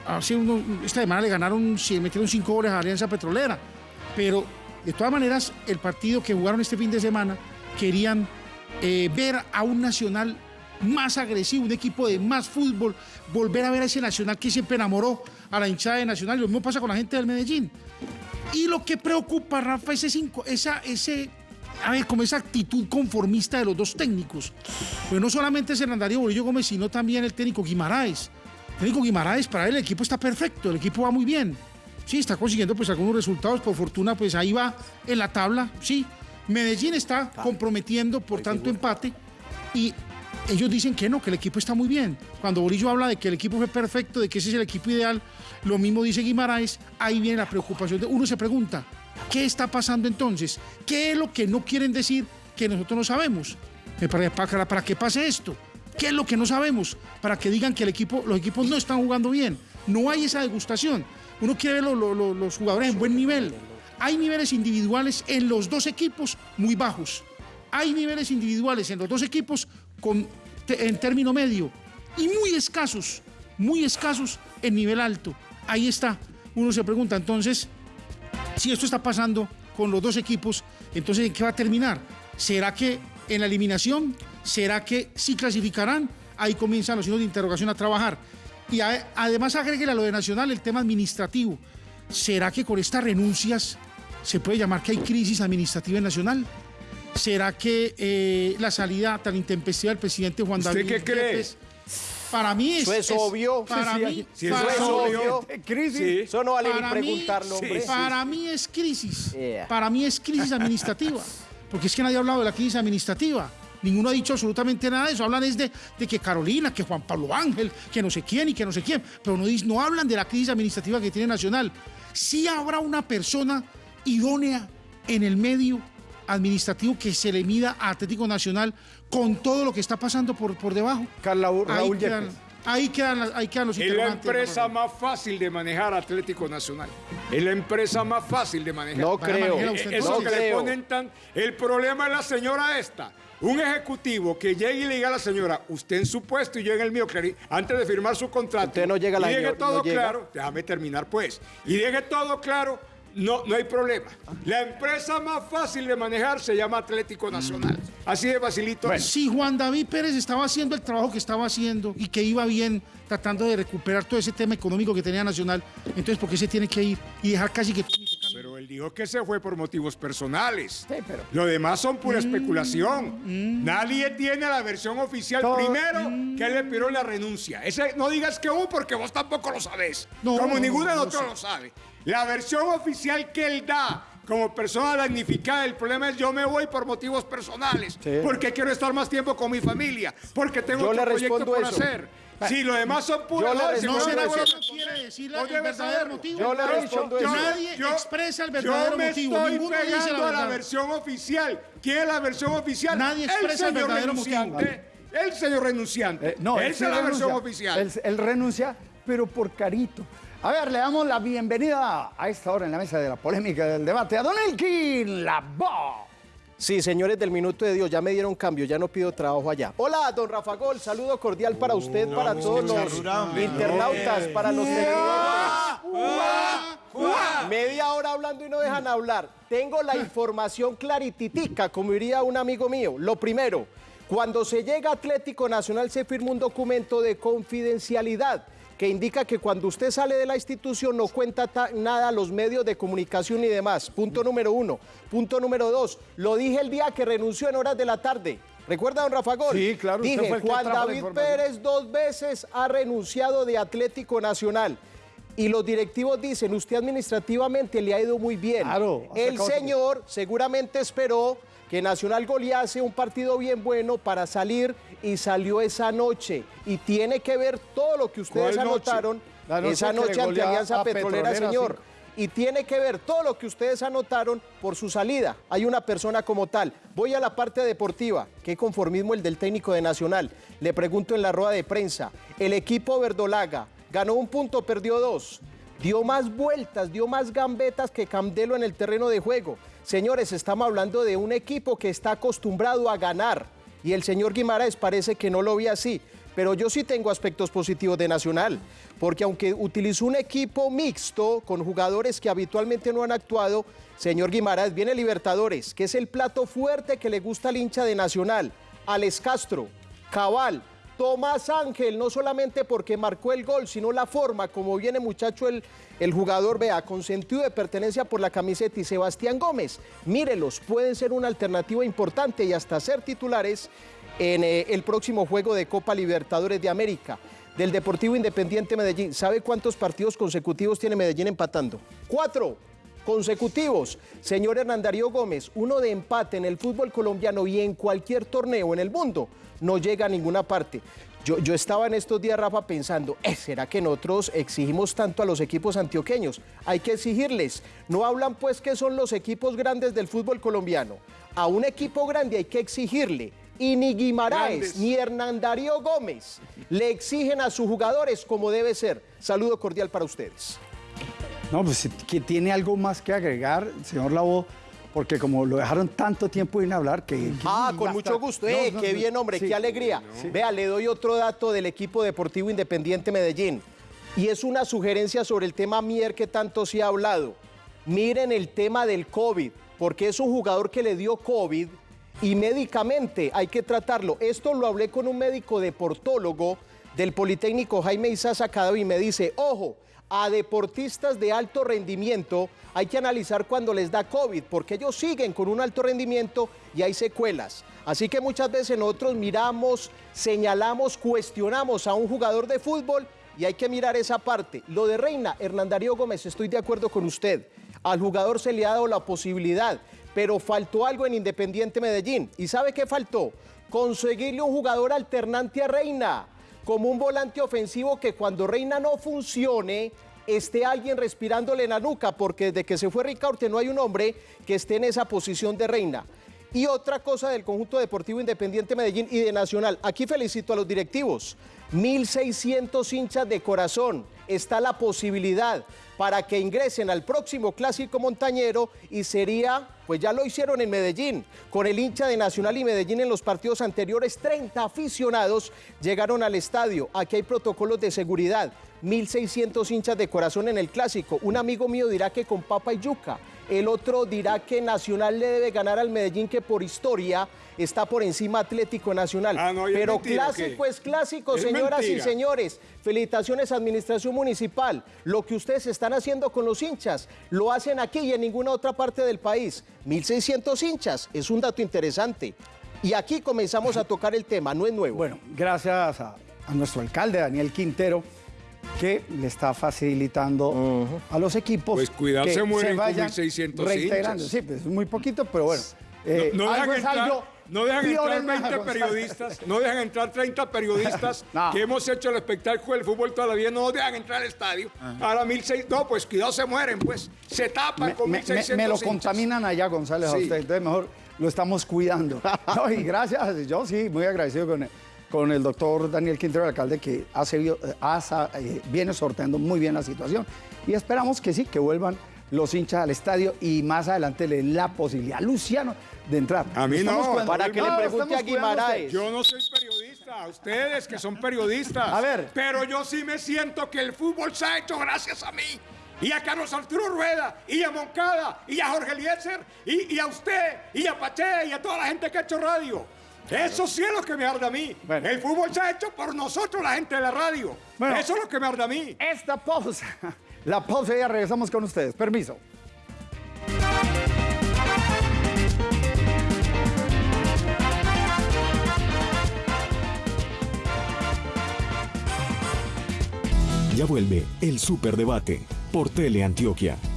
Speaker 7: hace uno- esta semana le ganaron, metieron cinco goles a Alianza Petrolera, pero de todas maneras, el partido que jugaron este fin de semana querían eh, ver a un Nacional más agresivo, un equipo de más fútbol, volver a ver a ese Nacional que siempre enamoró a la hinchada de Nacional. Y lo mismo pasa con la gente del Medellín. Y lo que preocupa, Rafa, es ese, inco- esa, ese, a ver, como esa actitud conformista de los dos técnicos. Pues no solamente es Hernán Darío Bolillo Gómez, sino también el técnico Guimaraes. El técnico Guimaraes, para él el equipo está perfecto, el equipo va muy bien. Sí, está consiguiendo pues algunos resultados, por fortuna pues ahí va en la tabla, sí. Medellín está comprometiendo por tanto empate y ellos dicen que no, que el equipo está muy bien. Cuando Bolillo habla de que el equipo fue perfecto, de que ese es el equipo ideal, lo mismo dice Guimaraes, ahí viene la preocupación. Uno se pregunta, ¿qué está pasando entonces? ¿Qué es lo que no quieren decir que nosotros no sabemos? Para, para, para que pase esto. ¿Qué es lo que no sabemos? Para que digan que el equipo, los equipos no están jugando bien. No hay esa degustación. Uno quiere ver lo- lo- lo- los jugadores en buen nivel. Hay niveles individuales en los dos equipos muy bajos. Hay niveles individuales en los dos equipos en término medio y muy escasos, muy escasos en nivel alto. Ahí está. Uno se pregunta entonces, si esto está pasando con los dos equipos, entonces ¿en qué va a terminar? ¿Será que en la eliminación? ¿Será que sí clasificarán? Ahí comienzan los signos de interrogación a trabajar. Y además agréguele a lo de Nacional el tema administrativo. ¿Será que con estas renuncias se puede llamar que hay crisis administrativa en Nacional? ¿Será que eh, la salida tan intempestiva del presidente Juan
Speaker 2: ¿Usted
Speaker 7: David
Speaker 2: qué cree?
Speaker 7: Yepes, para mí es,
Speaker 6: Eso es obvio.
Speaker 7: Para
Speaker 3: Sí,
Speaker 7: mí,
Speaker 2: sí, eso
Speaker 7: para
Speaker 2: es
Speaker 7: mí-
Speaker 6: obvio.
Speaker 3: Crisis.
Speaker 2: Sí.
Speaker 6: Eso no vale ni
Speaker 7: para mí-
Speaker 6: preguntarlo, hombre.
Speaker 7: Para mí es crisis.
Speaker 6: Yeah.
Speaker 7: Para mí es crisis administrativa. Porque es que nadie ha hablado de la crisis administrativa. Ninguno ha dicho absolutamente nada de eso. Hablan es de, de que Carolina, que Juan Pablo Ángel, que no sé quién y que no sé quién. Pero no, no hablan de la crisis administrativa que tiene Nacional. Sí habrá una persona idónea en el medio administrativo que se le mida a Atlético Nacional con todo lo que está pasando por, por debajo.
Speaker 3: Carlos
Speaker 7: Ahí
Speaker 3: Raúl
Speaker 7: quedan,
Speaker 3: Yepes.
Speaker 7: ahí, quedan, las- ahí quedan los
Speaker 2: Es la empresa más fácil de manejar Atlético Nacional. Es la empresa más fácil de manejar.
Speaker 6: No creo.
Speaker 7: manejela usted,
Speaker 2: Eso
Speaker 6: No
Speaker 2: que le ponen tan... El problema es la señora esta. Un ejecutivo que llegue y le diga a la señora, usted en su puesto y yo en el mío, antes de firmar su contrato.
Speaker 6: Usted no llega a la
Speaker 2: Y deje
Speaker 6: señora,
Speaker 2: todo
Speaker 6: no llega.
Speaker 2: claro, déjame terminar pues. Y deje todo claro, no, no hay problema. La empresa más fácil de manejar se llama Atlético Nacional. Así de facilito. es.
Speaker 7: Si Juan David Pérez estaba haciendo el trabajo que estaba haciendo y que iba bien tratando de recuperar todo ese tema económico que tenía Nacional, entonces ¿por qué se tiene que ir y dejar casi que...
Speaker 2: Pero él dijo que se fue por motivos personales.
Speaker 3: Sí, pero-
Speaker 2: Lo demás son pura especulación. Nadie tiene la versión oficial.
Speaker 3: Todo-
Speaker 2: Primero, que él le pidió la renuncia. Ese, no digas que hubo porque vos tampoco lo sabés.
Speaker 7: No,
Speaker 2: como
Speaker 7: no,
Speaker 2: ninguno de
Speaker 7: no, no
Speaker 2: nosotros
Speaker 7: sé.
Speaker 2: lo sabe. La versión oficial que él da como persona damnificada, el problema es yo me voy por motivos personales.
Speaker 6: Sí.
Speaker 2: Porque quiero estar más tiempo con mi familia. Porque tengo
Speaker 6: Yo
Speaker 2: otro
Speaker 6: le
Speaker 2: proyecto
Speaker 6: respondo
Speaker 2: por
Speaker 6: eso.
Speaker 2: hacer. Si lo demás son puras
Speaker 6: Yo le
Speaker 7: No será
Speaker 2: bueno,
Speaker 7: que quiere decir el verdadero motivo.
Speaker 6: Yo le
Speaker 7: Yo-
Speaker 6: respondo
Speaker 7: yo-
Speaker 6: eso.
Speaker 7: Nadie
Speaker 2: Yo-
Speaker 7: expresa el
Speaker 2: yo
Speaker 7: verdadero
Speaker 2: me
Speaker 7: motivo.
Speaker 2: estoy
Speaker 7: Ninguno dice la
Speaker 2: pegando a la versión oficial. ¿Quién es la versión oficial?
Speaker 7: Nadie expresa el
Speaker 2: señor
Speaker 7: verdadero
Speaker 2: renunciante. El señor renunciante.
Speaker 3: Eh, no, él
Speaker 2: Esa es la
Speaker 3: renuncia.
Speaker 2: versión oficial.
Speaker 3: Él, él renuncia, pero por carito. A ver, le damos la bienvenida a esta hora en la mesa de la polémica del debate a Don Elkin, la voz.
Speaker 6: Sí, señores del Minuto de Dios, ya me dieron cambio, ya no pido trabajo allá. Hola, don Rafa Gol, saludo cordial para usted, para todos los internautas, para los televidentes. Media hora hablando y no dejan hablar. Tengo la información clarititica, como diría un amigo mío. Lo primero, cuando se llega a Atlético Nacional se firma un documento de confidencialidad que indica que cuando usted sale de la institución no cuenta ta- nada a los medios de comunicación y demás. Punto número uno. Punto número dos. Lo dije el día que renunció en horas de la tarde. ¿Recuerda, don Rafa Gol?
Speaker 3: Sí, claro,
Speaker 6: Dije,
Speaker 3: fue
Speaker 6: Juan David. Pérez dos veces ha renunciado de Atlético Nacional. Y los directivos dicen, usted administrativamente le ha ido muy bien.
Speaker 3: Claro,
Speaker 6: El señor seguramente esperó que Nacional golease un partido bien bueno para salir y salió esa noche. Y tiene que ver todo lo que ustedes anotaron
Speaker 3: noche
Speaker 6: esa noche ante Alianza Petrolera,
Speaker 3: Petrolera,
Speaker 6: señor.
Speaker 3: cinco.
Speaker 6: Y tiene que ver todo lo que ustedes anotaron por su salida. Hay una persona como tal. Voy a la parte deportiva. ¿Qué conformismo el del técnico de Nacional? Le pregunto en la rueda de prensa. El equipo verdolaga ganó un punto, perdió dos. Dio más vueltas, dio más gambetas que Candelo en el terreno de juego. Señores, estamos hablando de un equipo que está acostumbrado a ganar. Y el señor Guimaraes parece que no lo ve así. Pero yo sí tengo aspectos positivos de Nacional, porque aunque utilizó un equipo mixto con jugadores que habitualmente no han actuado, señor Guimaraes, viene Libertadores, que es el plato fuerte que le gusta al hincha de Nacional. Alex Castro, Cabal, Tomás Ángel, no solamente porque marcó el gol, sino la forma como viene muchacho el, el jugador, vea, con sentido de pertenencia por la camiseta y Sebastián Gómez. Mírelos, pueden ser una alternativa importante y hasta ser titulares en eh, el próximo juego de Copa Libertadores de América. Del Deportivo Independiente Medellín, ¿sabe cuántos partidos consecutivos tiene Medellín empatando? Cuatro consecutivos. Señor Hernán Darío Gómez, uno de empate en el fútbol colombiano y en cualquier torneo en el mundo no llega a ninguna parte. Yo, yo estaba en estos días, Rafa, pensando, "Eh, ¿será que nosotros exigimos tanto a los equipos antioqueños? Hay que exigirles. No hablan pues que son los equipos grandes del fútbol colombiano. A un equipo grande hay que exigirle. Y ni Guimaraes
Speaker 2: Grandes.
Speaker 6: ni Hernán Darío Gómez le exigen a sus jugadores como debe ser. Saludo cordial para ustedes.
Speaker 3: No, pues que tiene algo más que agregar, señor Labo, porque como lo dejaron tanto tiempo sin hablar, que... que
Speaker 6: Ah, con mucho gusto. Eh,
Speaker 3: no,
Speaker 6: qué bien, hombre,
Speaker 3: sí.
Speaker 6: qué alegría. Vea, le doy otro dato del equipo deportivo Independiente Medellín. Y es una sugerencia sobre el tema Mier que tanto se ha hablado. Miren el tema del COVID, porque es un jugador que le dio COVID y médicamente hay que tratarlo. Esto lo hablé con un médico deportólogo del Politécnico Jaime Isaza Cadavi y me dice, ojo, a deportistas de alto rendimiento hay que analizar cuando les da COVID, porque ellos siguen con un alto rendimiento y hay secuelas. Así que muchas veces nosotros miramos, señalamos, cuestionamos a un jugador de fútbol y hay que mirar esa parte. Lo de Reina, Hernán Darío Gómez, estoy de acuerdo con usted. Al jugador se le ha dado la posibilidad, pero faltó algo en Independiente Medellín. ¿Y sabe qué faltó? Conseguirle un jugador alternante a Reina, como un volante ofensivo que cuando Reina no funcione, esté alguien respirándole en la nuca, porque desde que se fue Ricaurte no hay un hombre que esté en esa posición de Reina. Y otra cosa del conjunto deportivo Independiente Medellín y de Nacional. Aquí felicito a los directivos. 1.600 hinchas de corazón. Está la posibilidad para que ingresen al próximo clásico montañero y sería, pues ya lo hicieron en Medellín, con el hincha de Nacional y Medellín en los partidos anteriores, 30 aficionados llegaron al estadio. Aquí hay protocolos de seguridad. 1.600 hinchas de corazón en el clásico. Un amigo mío dirá que con papa y yuca. El otro dirá que Nacional le debe ganar al Medellín, que por historia está por encima Atlético Nacional.
Speaker 2: Ah, no,
Speaker 6: Pero
Speaker 2: mentira, ¿o
Speaker 6: clásico es clásico,
Speaker 2: Es
Speaker 6: señoras y señores. Felicitaciones, Administración Municipal. Lo que ustedes están haciendo con los hinchas, lo hacen aquí y en ninguna otra parte del país. 1.600 hinchas, es un dato interesante. Y aquí comenzamos a tocar el tema, no es nuevo.
Speaker 3: Bueno, gracias a, a nuestro alcalde Daniel Quintero, que le está facilitando a los equipos
Speaker 2: Pues cuidado,
Speaker 3: que
Speaker 2: se mueren con
Speaker 3: vayan
Speaker 2: 1600
Speaker 3: reintegrando.
Speaker 2: hinchas.
Speaker 3: Sí, pues es muy poquito, pero bueno. eh,
Speaker 2: no, dejan
Speaker 3: algo es
Speaker 2: entrar,
Speaker 3: algo.
Speaker 2: no dejan
Speaker 3: Pío
Speaker 2: entrar
Speaker 3: Bermeja,
Speaker 2: 20
Speaker 3: González.
Speaker 2: periodistas, no dejan entrar 30 periodistas
Speaker 3: No.
Speaker 2: que hemos hecho el espectáculo del fútbol todavía, no nos dejan entrar al estadio. Ahora 1600, no, pues cuidado, se mueren, pues. Se tapan
Speaker 3: me,
Speaker 2: con
Speaker 3: me-
Speaker 2: 1600
Speaker 3: me lo
Speaker 2: hinchas.
Speaker 3: contaminan allá, González, a
Speaker 2: Sí.
Speaker 3: usted. Entonces, mejor lo estamos cuidando. No, y gracias, yo sí, muy agradecido con el, con el doctor Daniel Quintero, el alcalde, que ha seguido, eh, ha eh, viene sorteando muy bien la situación. Y esperamos que sí, que vuelvan los hinchas al estadio y más adelante le den la posibilidad a Luciano de entrar.
Speaker 2: A mí
Speaker 3: Estamos
Speaker 2: no,
Speaker 3: cuidando-
Speaker 6: para que le pregunte a Guimaraes.
Speaker 2: Yo no soy periodista, ustedes que son periodistas.
Speaker 3: A ver.
Speaker 2: Pero yo sí me siento que el fútbol se ha hecho gracias a mí. Y a Carlos Arturo Rueda, y a Moncada, y a Jorge Eliezer, y, y a usted, y a Pache, y a toda la gente que ha hecho radio. Eso sí es lo que me arde a mí.
Speaker 3: Bueno.
Speaker 2: El fútbol se ha hecho por nosotros, la gente de la radio.
Speaker 3: Bueno.
Speaker 2: Eso es lo que me arde a mí.
Speaker 3: Esta pausa, la pausa y ya regresamos con ustedes. Permiso.
Speaker 8: Ya vuelve el Superdebate por Teleantioquia.
Speaker 9: Innovamos.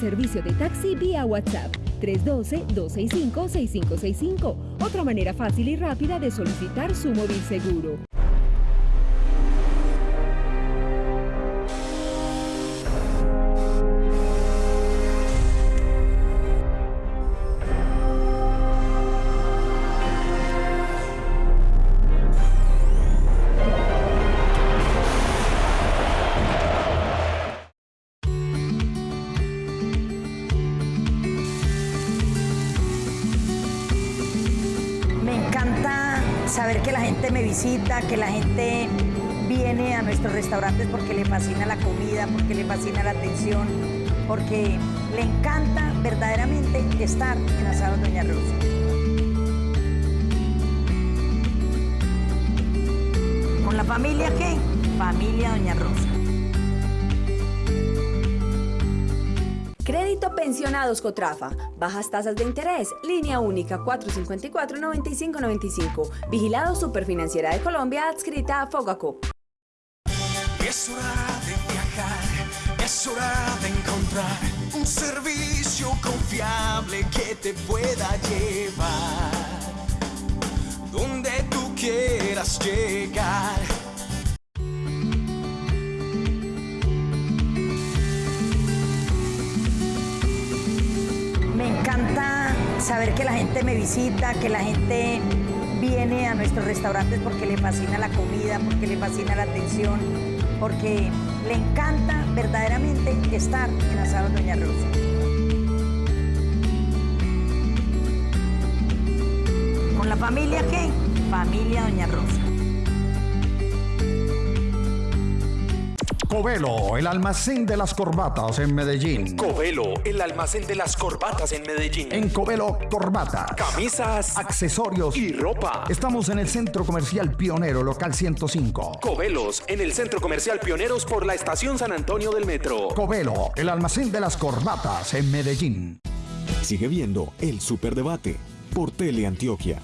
Speaker 9: Servicio de taxi vía WhatsApp 312-265-6565. Otra manera fácil y rápida de solicitar su móvil seguro.
Speaker 10: Visita, que la gente viene a nuestros restaurantes porque le fascina la comida, porque le fascina la atención, porque le encanta verdaderamente estar en Asados Doña Rosa. ¿Con la familia qué? Familia Doña Rosa.
Speaker 11: Pensionados Cotrafa. Bajas tasas de interés. Línea única 454-9595. Vigilado Superfinanciera de Colombia adscrita a Fogacop.
Speaker 1: Es hora de viajar, es hora de encontrar un servicio confiable que te pueda llevar donde tú quieras llegar.
Speaker 10: Saber que la gente me visita, que la gente viene a nuestros restaurantes porque le fascina la comida, porque le fascina la atención, porque le encanta verdaderamente estar en Asados Doña Rosa. ¿Con la familia qué? Familia Doña Rosa.
Speaker 12: Covelo, el almacén de las corbatas en Medellín.
Speaker 13: Covelo, el almacén de las corbatas en Medellín.
Speaker 12: En Covelo Corbatas.
Speaker 13: Camisas,
Speaker 12: accesorios
Speaker 13: y ropa.
Speaker 12: Estamos en el Centro Comercial Pionero, local 105.
Speaker 13: Covelos, en el Centro Comercial Pioneros por la Estación San Antonio del Metro.
Speaker 12: Covelo, el almacén de las corbatas en Medellín.
Speaker 8: Sigue viendo el Superdebate por Teleantioquia.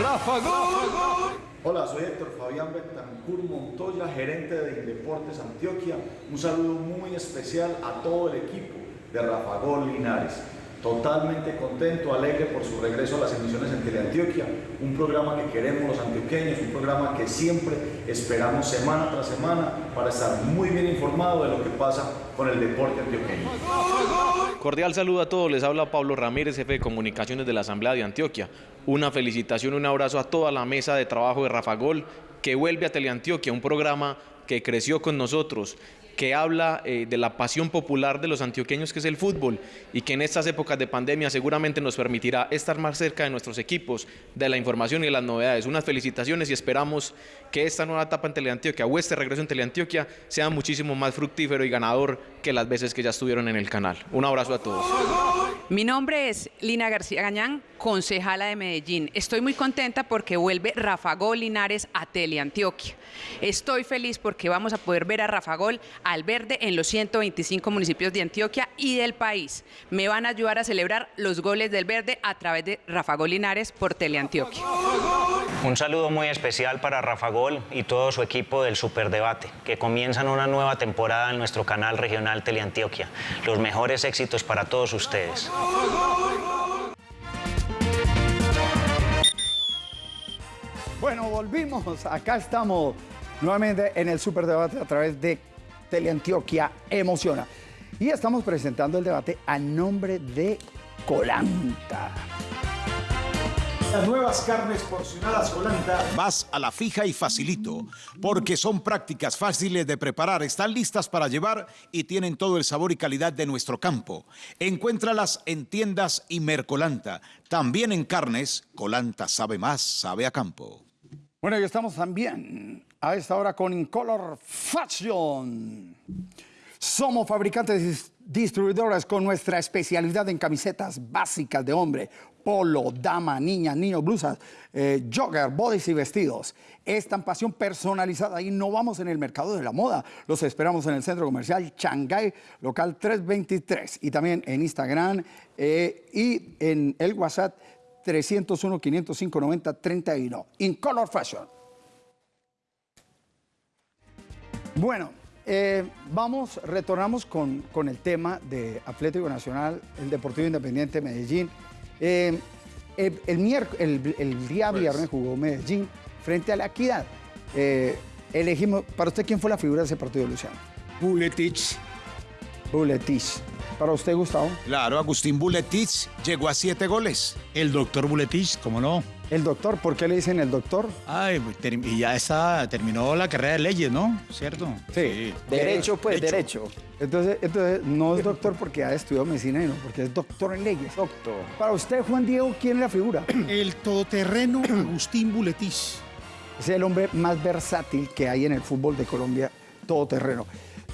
Speaker 3: Rafa Gol.
Speaker 14: Hola, soy Héctor Fabián Betancur Montoya, gerente de Indeportes Antioquia. Un saludo muy especial a todo el equipo de Rafa Gol Linares. Totalmente contento, alegre por su regreso a las emisiones en Teleantioquia, un programa que queremos los antioqueños, un programa que siempre esperamos semana tras semana para estar muy bien informado de lo que pasa con el deporte antioqueño.
Speaker 15: Cordial saludo a todos, les habla Pablo Ramírez, jefe de comunicaciones de la Asamblea de Antioquia. Una felicitación, un abrazo a toda la mesa de trabajo de Rafa Gol que vuelve a Teleantioquia, un programa que creció con nosotros, que habla eh, de la pasión popular de los antioqueños que es el fútbol y que en estas épocas de pandemia seguramente nos permitirá estar más cerca de nuestros equipos, de la información y de las novedades. Unas felicitaciones y esperamos que esta nueva etapa en Teleantioquia o este regreso en Teleantioquia sea muchísimo más fructífero y ganador que las veces que ya estuvieron en el canal. Un abrazo a todos.
Speaker 16: Mi nombre es Lina García Gañán, concejala de Medellín. Estoy muy contenta porque vuelve Rafa Gol Linares a Teleantioquia. Estoy feliz porque vamos a poder ver a Rafa Gol al verde en los 125 municipios de Antioquia y del país. Me van a ayudar a celebrar los goles del verde a través de Rafa Gol Linares por Teleantioquia.
Speaker 17: Un saludo muy especial para Rafa Gol y todo su equipo del Superdebate, que comienzan una nueva temporada en nuestro canal regional Teleantioquia. Los mejores éxitos para todos ustedes.
Speaker 3: Bueno, volvimos. Acá estamos nuevamente en el Superdebate a través de Teleantioquia Emociona. Y estamos presentando el debate a nombre de Colanta.
Speaker 4: Las nuevas carnes porcionadas Colanta. Vas a la fija y facilito, porque son prácticas fáciles de preparar, están listas para llevar y tienen todo el sabor y calidad de nuestro campo. Encuéntralas en tiendas y Mercolanta. También en carnes, Colanta sabe más, sabe a campo.
Speaker 3: Bueno, y estamos también a esta hora con Incolor Fashion. Somos fabricantes y distribuidores con nuestra especialidad en camisetas básicas de hombre, polo, dama, niña, niño, blusas, eh, jogger, bodies y vestidos. Estampación personalizada. Innovamos en el mercado de la moda. Los esperamos en el centro comercial Shanghai, local 323. Y también en Instagram eh, y en el WhatsApp 301-505-9031. Incolor Fashion. Bueno, eh, vamos, retornamos con, con, el tema de Atlético Nacional, el Deportivo Independiente Medellín. Eh, el, el, el, el, día viernes jugó Medellín frente a la Equidad. Eh, elegimos, para usted, ¿quién fue la figura de ese partido, Luciano?
Speaker 2: Buletich.
Speaker 3: Buletich. ¿Para usted, Gustavo?
Speaker 4: Claro, Agustín Buletich llegó a siete goles.
Speaker 5: El doctor Buletich, ¿cómo no?
Speaker 3: El doctor, ¿por qué le dicen el doctor?
Speaker 5: Ay, y ya está, terminó la carrera de leyes, ¿no? ¿Cierto?
Speaker 3: Sí.
Speaker 6: Derecho, pues, derecho.
Speaker 3: Entonces, entonces, no es doctor porque ha estudiado medicina, no, porque es doctor en leyes. Doctor. Para usted, Juan Diego, ¿quién es la figura?
Speaker 7: El todoterreno Agustín Buletich.
Speaker 3: Es el hombre más versátil que hay en el fútbol de Colombia, todoterreno.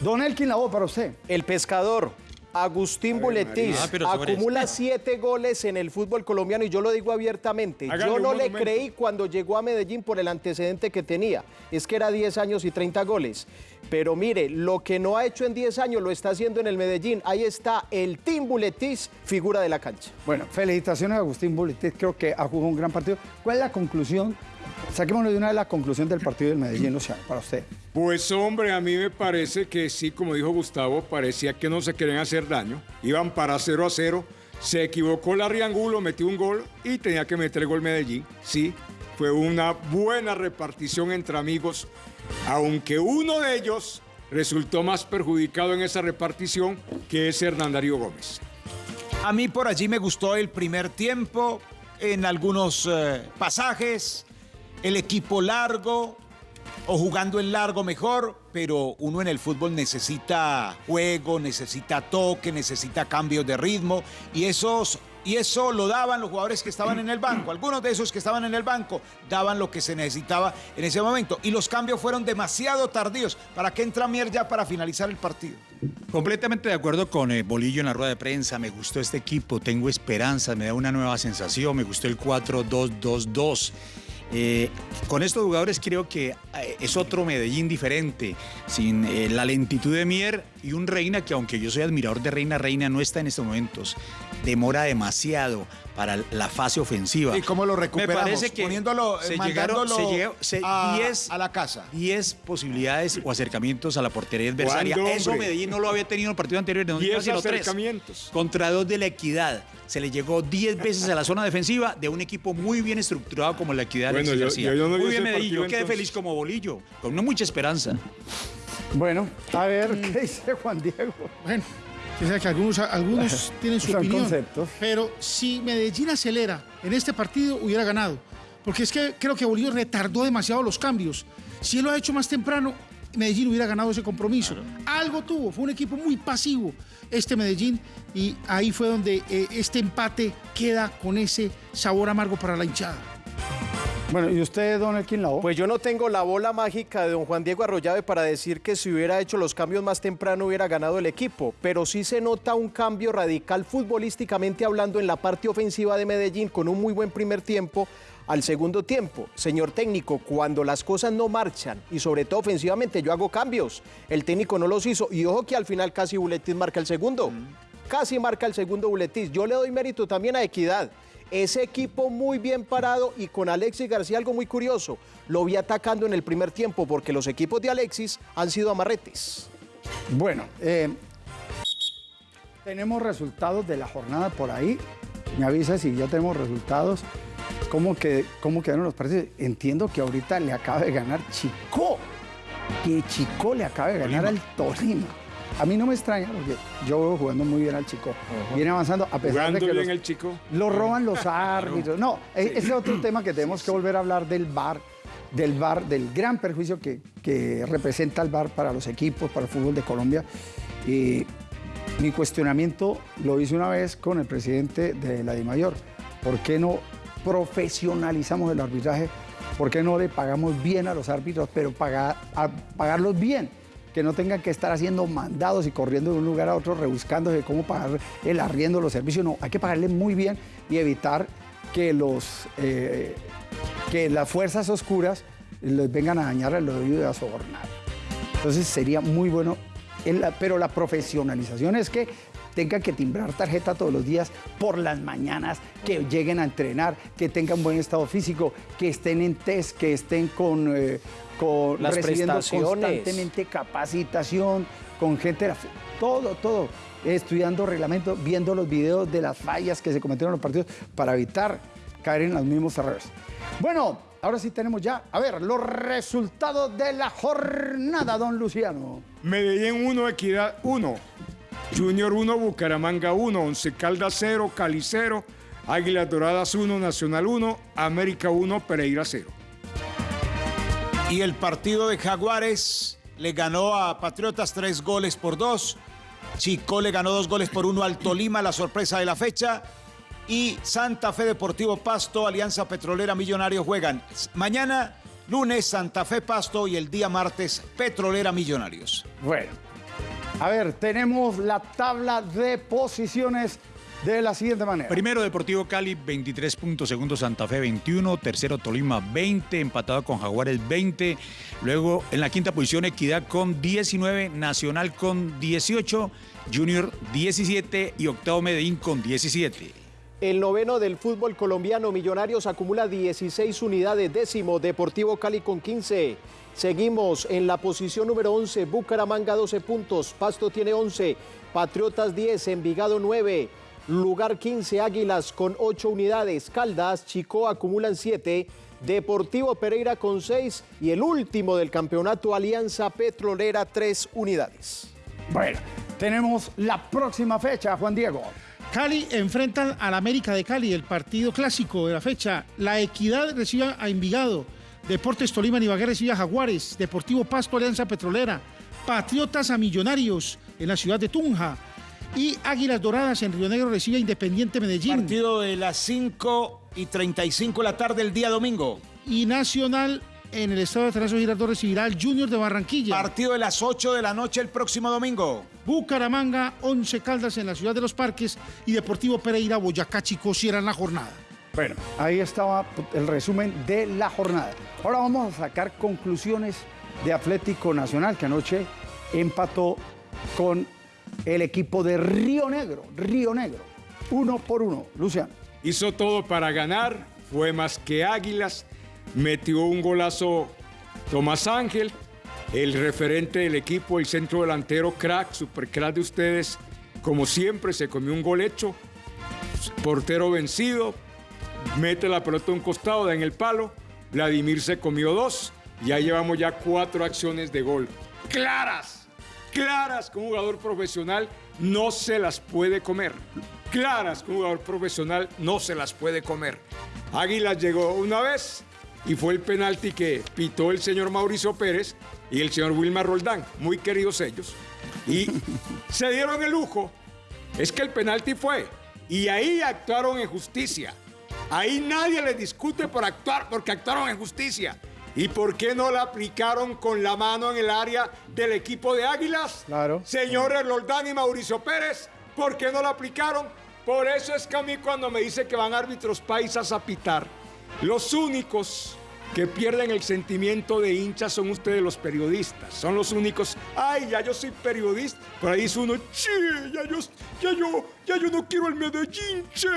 Speaker 3: Don Elkin, la voz para usted.
Speaker 6: El pescador. Agustín Buletis
Speaker 5: Ah,
Speaker 6: acumula
Speaker 5: este.
Speaker 6: siete goles en el fútbol colombiano y yo lo digo abiertamente. Yo no le creí cuando llegó a Medellín por el antecedente que tenía. Es que era 10 años y 30 goles. Pero mire, lo que no ha hecho en 10 años lo está haciendo en el Medellín. Ahí está el Team Buletis, figura de la cancha.
Speaker 3: Bueno, felicitaciones a Agustín Buletis, creo que ha jugado un gran partido. ¿Cuál es la conclusión? Saquémonos de una vez la conclusión del partido del Medellín, Luciano, para usted.
Speaker 2: Pues hombre, a mí me parece que sí, como dijo Gustavo, parecía que no se querían hacer daño. Iban para 0 a 0. Se equivocó la Riangulo, metió un gol y tenía que meter el gol Medellín. Sí, fue una buena repartición entre amigos, aunque uno de ellos resultó más perjudicado en esa repartición, que es Hernán Darío Gómez.
Speaker 4: A mí por allí me gustó el primer tiempo, en algunos eh, pasajes, el equipo largo o jugando en largo mejor, pero uno en el fútbol necesita juego, necesita toque, necesita cambios de ritmo y esos y eso lo daban los jugadores que estaban en el banco. Algunos de esos que estaban en el banco daban lo que se necesitaba en ese momento y los cambios fueron demasiado tardíos. ¿Para qué entra Mier ya para finalizar el partido?
Speaker 5: Completamente de acuerdo con eh, Bolillo en la rueda de prensa. Me gustó este equipo, tengo esperanza, me da una nueva sensación. Me gustó el 4-2-2-2. Eh, con estos jugadores creo que eh, es otro Medellín diferente, sin eh, la lentitud de Mier y un Reina que aunque yo soy admirador de Reina, Reina no está en estos momentos. Demora demasiado para la fase ofensiva.
Speaker 4: ¿Y cómo lo recuperamos?
Speaker 5: Me parece que
Speaker 4: Poniéndolo,
Speaker 5: se llegaron
Speaker 4: mandándolo
Speaker 5: se llegó- se-
Speaker 4: a-
Speaker 5: 10
Speaker 4: a la casa.
Speaker 5: 10 posibilidades o acercamientos a la portería adversaria.
Speaker 2: ¿Cuándo,
Speaker 5: Eso
Speaker 2: hombre?
Speaker 5: Medellín no lo había tenido en el partido anterior, no
Speaker 2: 10
Speaker 5: sino tres.
Speaker 2: acercamientos.
Speaker 5: Contra dos de la Equidad. Se le llegó 10 veces a la zona defensiva de un equipo muy bien estructurado como la Equidad.
Speaker 2: Bueno,
Speaker 5: Alexis
Speaker 2: yo-
Speaker 5: García.
Speaker 2: yo- yo no
Speaker 5: muy bien Medellín, yo quedé feliz como bolillo, con una mucha esperanza.
Speaker 3: Bueno, a ver, ¿qué dice Juan Diego?
Speaker 7: Bueno, sea que algunos, algunos tienen su
Speaker 3: Son
Speaker 7: opinión.
Speaker 3: conceptos.
Speaker 7: Pero si Medellín acelera en este partido, hubiera ganado. porque es que creo que Bolívar retardó demasiado los cambios. Si él lo ha hecho más temprano, Medellín hubiera ganado ese compromiso. Algo tuvo, fue un equipo muy pasivo este Medellín y ahí fue donde eh, este empate queda con ese sabor amargo para la hinchada.
Speaker 3: Bueno, ¿y usted, don Elkin Lao?
Speaker 6: Pues yo no tengo la bola mágica de don Juan Diego Arroyave para decir que si hubiera hecho los cambios más temprano hubiera ganado el equipo, pero sí se nota un cambio radical futbolísticamente hablando en la parte ofensiva de Medellín con un muy buen primer tiempo al segundo tiempo. Señor técnico, cuando las cosas no marchan y sobre todo ofensivamente yo hago cambios, el técnico no los hizo y ojo que al final casi Buletis marca el segundo. Casi marca el segundo Buletis. Yo le doy mérito también a Equidad. Ese equipo muy bien parado y con Alexis García algo muy curioso. Lo vi atacando en el primer tiempo porque los equipos de Alexis han sido amarretes.
Speaker 3: Bueno, eh, tenemos resultados de la jornada por ahí. Me avisa si ya tenemos resultados. ¿Cómo, que, cómo quedaron los partidos? Entiendo que ahorita le acaba de ganar Chico. Que Chico le acaba de ganar al Tolima. A mí no me extraña porque yo veo jugando muy bien al Chico. Viene avanzando a pesar de que
Speaker 2: bien
Speaker 3: los-
Speaker 2: el chico.
Speaker 3: lo roban los árbitros. No, e- ese es otro tema que tenemos que volver a hablar del VAR, del VAR, del gran perjuicio que, que representa el VAR para los equipos, para el fútbol de Colombia. Y mi cuestionamiento lo hice una vez con el presidente de la DIMAYOR. ¿Por qué no profesionalizamos el arbitraje? ¿Por qué no le pagamos bien a los árbitros, pero pagar, a- pagarlos bien? Que no tengan que estar haciendo mandados y corriendo de un lugar a otro, rebuscándose cómo pagar el arriendo, los servicios. No, hay que pagarle muy bien y evitar que, los, eh, que las fuerzas oscuras les vengan a dañar el oído y a sobornar. Entonces sería muy bueno, pero la profesionalización es que tengan que timbrar tarjeta todos los días por las mañanas, que lleguen a entrenar, que tengan buen estado físico, que estén en test, que estén con, eh, con
Speaker 6: Las
Speaker 3: recibiendo
Speaker 6: prestaciones.
Speaker 3: constantemente capacitación, con gente, de la fe- todo, todo, estudiando reglamento, viendo los videos de las fallas que se cometieron en los partidos para evitar caer en los mismos errores. Bueno, ahora sí tenemos ya, a ver, los resultados de la jornada, don Luciano.
Speaker 2: Medellín 1, Equidad 1. Junior 1, Bucaramanga 1. Once Caldas 0, Cali 0. Águilas Doradas 1, Nacional 1. América 1, Pereira 0.
Speaker 4: Y el partido de Jaguares le ganó a Patriotas tres goles por dos. Chico le ganó dos goles por uno al Tolima, la sorpresa de la fecha. Y Santa Fe Deportivo Pasto, Alianza Petrolera Millonarios juegan mañana, lunes Santa Fe Pasto y el día martes Petrolera Millonarios.
Speaker 3: Bueno, a ver, tenemos la tabla de posiciones de la siguiente manera.
Speaker 5: Primero Deportivo Cali, 23 puntos. Segundo Santa Fe, 21. Tercero Tolima, 20. Empatado con Jaguares, 20. Luego en la quinta posición Equidad con 19. Nacional con 18. Junior 17. Y octavo Medellín con 17.
Speaker 6: El noveno del fútbol colombiano Millonarios acumula 16 unidades, décimo Deportivo Cali con 15. Seguimos en la posición número 11, Bucaramanga 12 puntos, Pasto tiene 11, Patriotas 10, Envigado 9, lugar 15 Águilas con 8 unidades, Caldas, Chico acumulan 7, Deportivo Pereira con 6 y el último del campeonato Alianza Petrolera 3 unidades.
Speaker 3: Bueno, tenemos la próxima fecha, Juan Diego.
Speaker 7: Cali enfrentan al América de Cali, el partido clásico de la fecha. La Equidad recibe a Envigado. Deportes Tolima y Ibagué recibe a Jaguares. Deportivo Pasto Alianza Petrolera. Patriotas a Millonarios en la ciudad de Tunja. Y Águilas Doradas en Río Negro recibe a Independiente Medellín.
Speaker 4: Partido de las 5 y 35 de la tarde el día domingo.
Speaker 7: Y Nacional en el estado de Atanasio Girardot recibirá al Junior de Barranquilla.
Speaker 4: Partido de las 8 de la noche el próximo domingo.
Speaker 7: Bucaramanga, 11 Caldas en la ciudad de los Parques y Deportivo Pereira, Boyacá Chico cierran la jornada.
Speaker 3: Bueno, ahí estaba el resumen de la jornada. Ahora vamos a sacar conclusiones de Atlético Nacional, que anoche empató con el equipo de Río Negro. Río Negro. Uno por uno. Luciano.
Speaker 2: Hizo todo para ganar, fue más que Águilas, metió un golazo Tomás Ángel, el referente del equipo, el centro delantero crack, super crack de ustedes, como siempre se comió un gol hecho, portero vencido, mete la pelota a un costado, da en el palo, Vladimir se comió dos, ya llevamos ya cuatro acciones de gol. Claras, claras que un jugador profesional no se las puede comer. Claras que un jugador profesional no se las puede comer. Águilas llegó una vez y fue el penalti que pitó el señor Mauricio Pérez y el señor Wilmar Roldán, muy queridos ellos. Y se dieron el lujo. Es que el penalti fue. Y ahí actuaron en justicia. Ahí nadie les discute por actuar, porque actuaron en justicia. ¿Y por qué no la aplicaron con la mano en el área del equipo de Águilas?
Speaker 3: Claro.
Speaker 2: Señores Roldán y Mauricio Pérez, ¿por qué no la aplicaron? Por eso es que a mí cuando me dice que van árbitros paisas a pitar, los únicos que pierden el sentimiento de hincha son ustedes los periodistas. Son los únicos. Ay, ya yo soy periodista. Por ahí dice uno, che, ya yo, ya yo, ya yo no quiero el Medellín, che.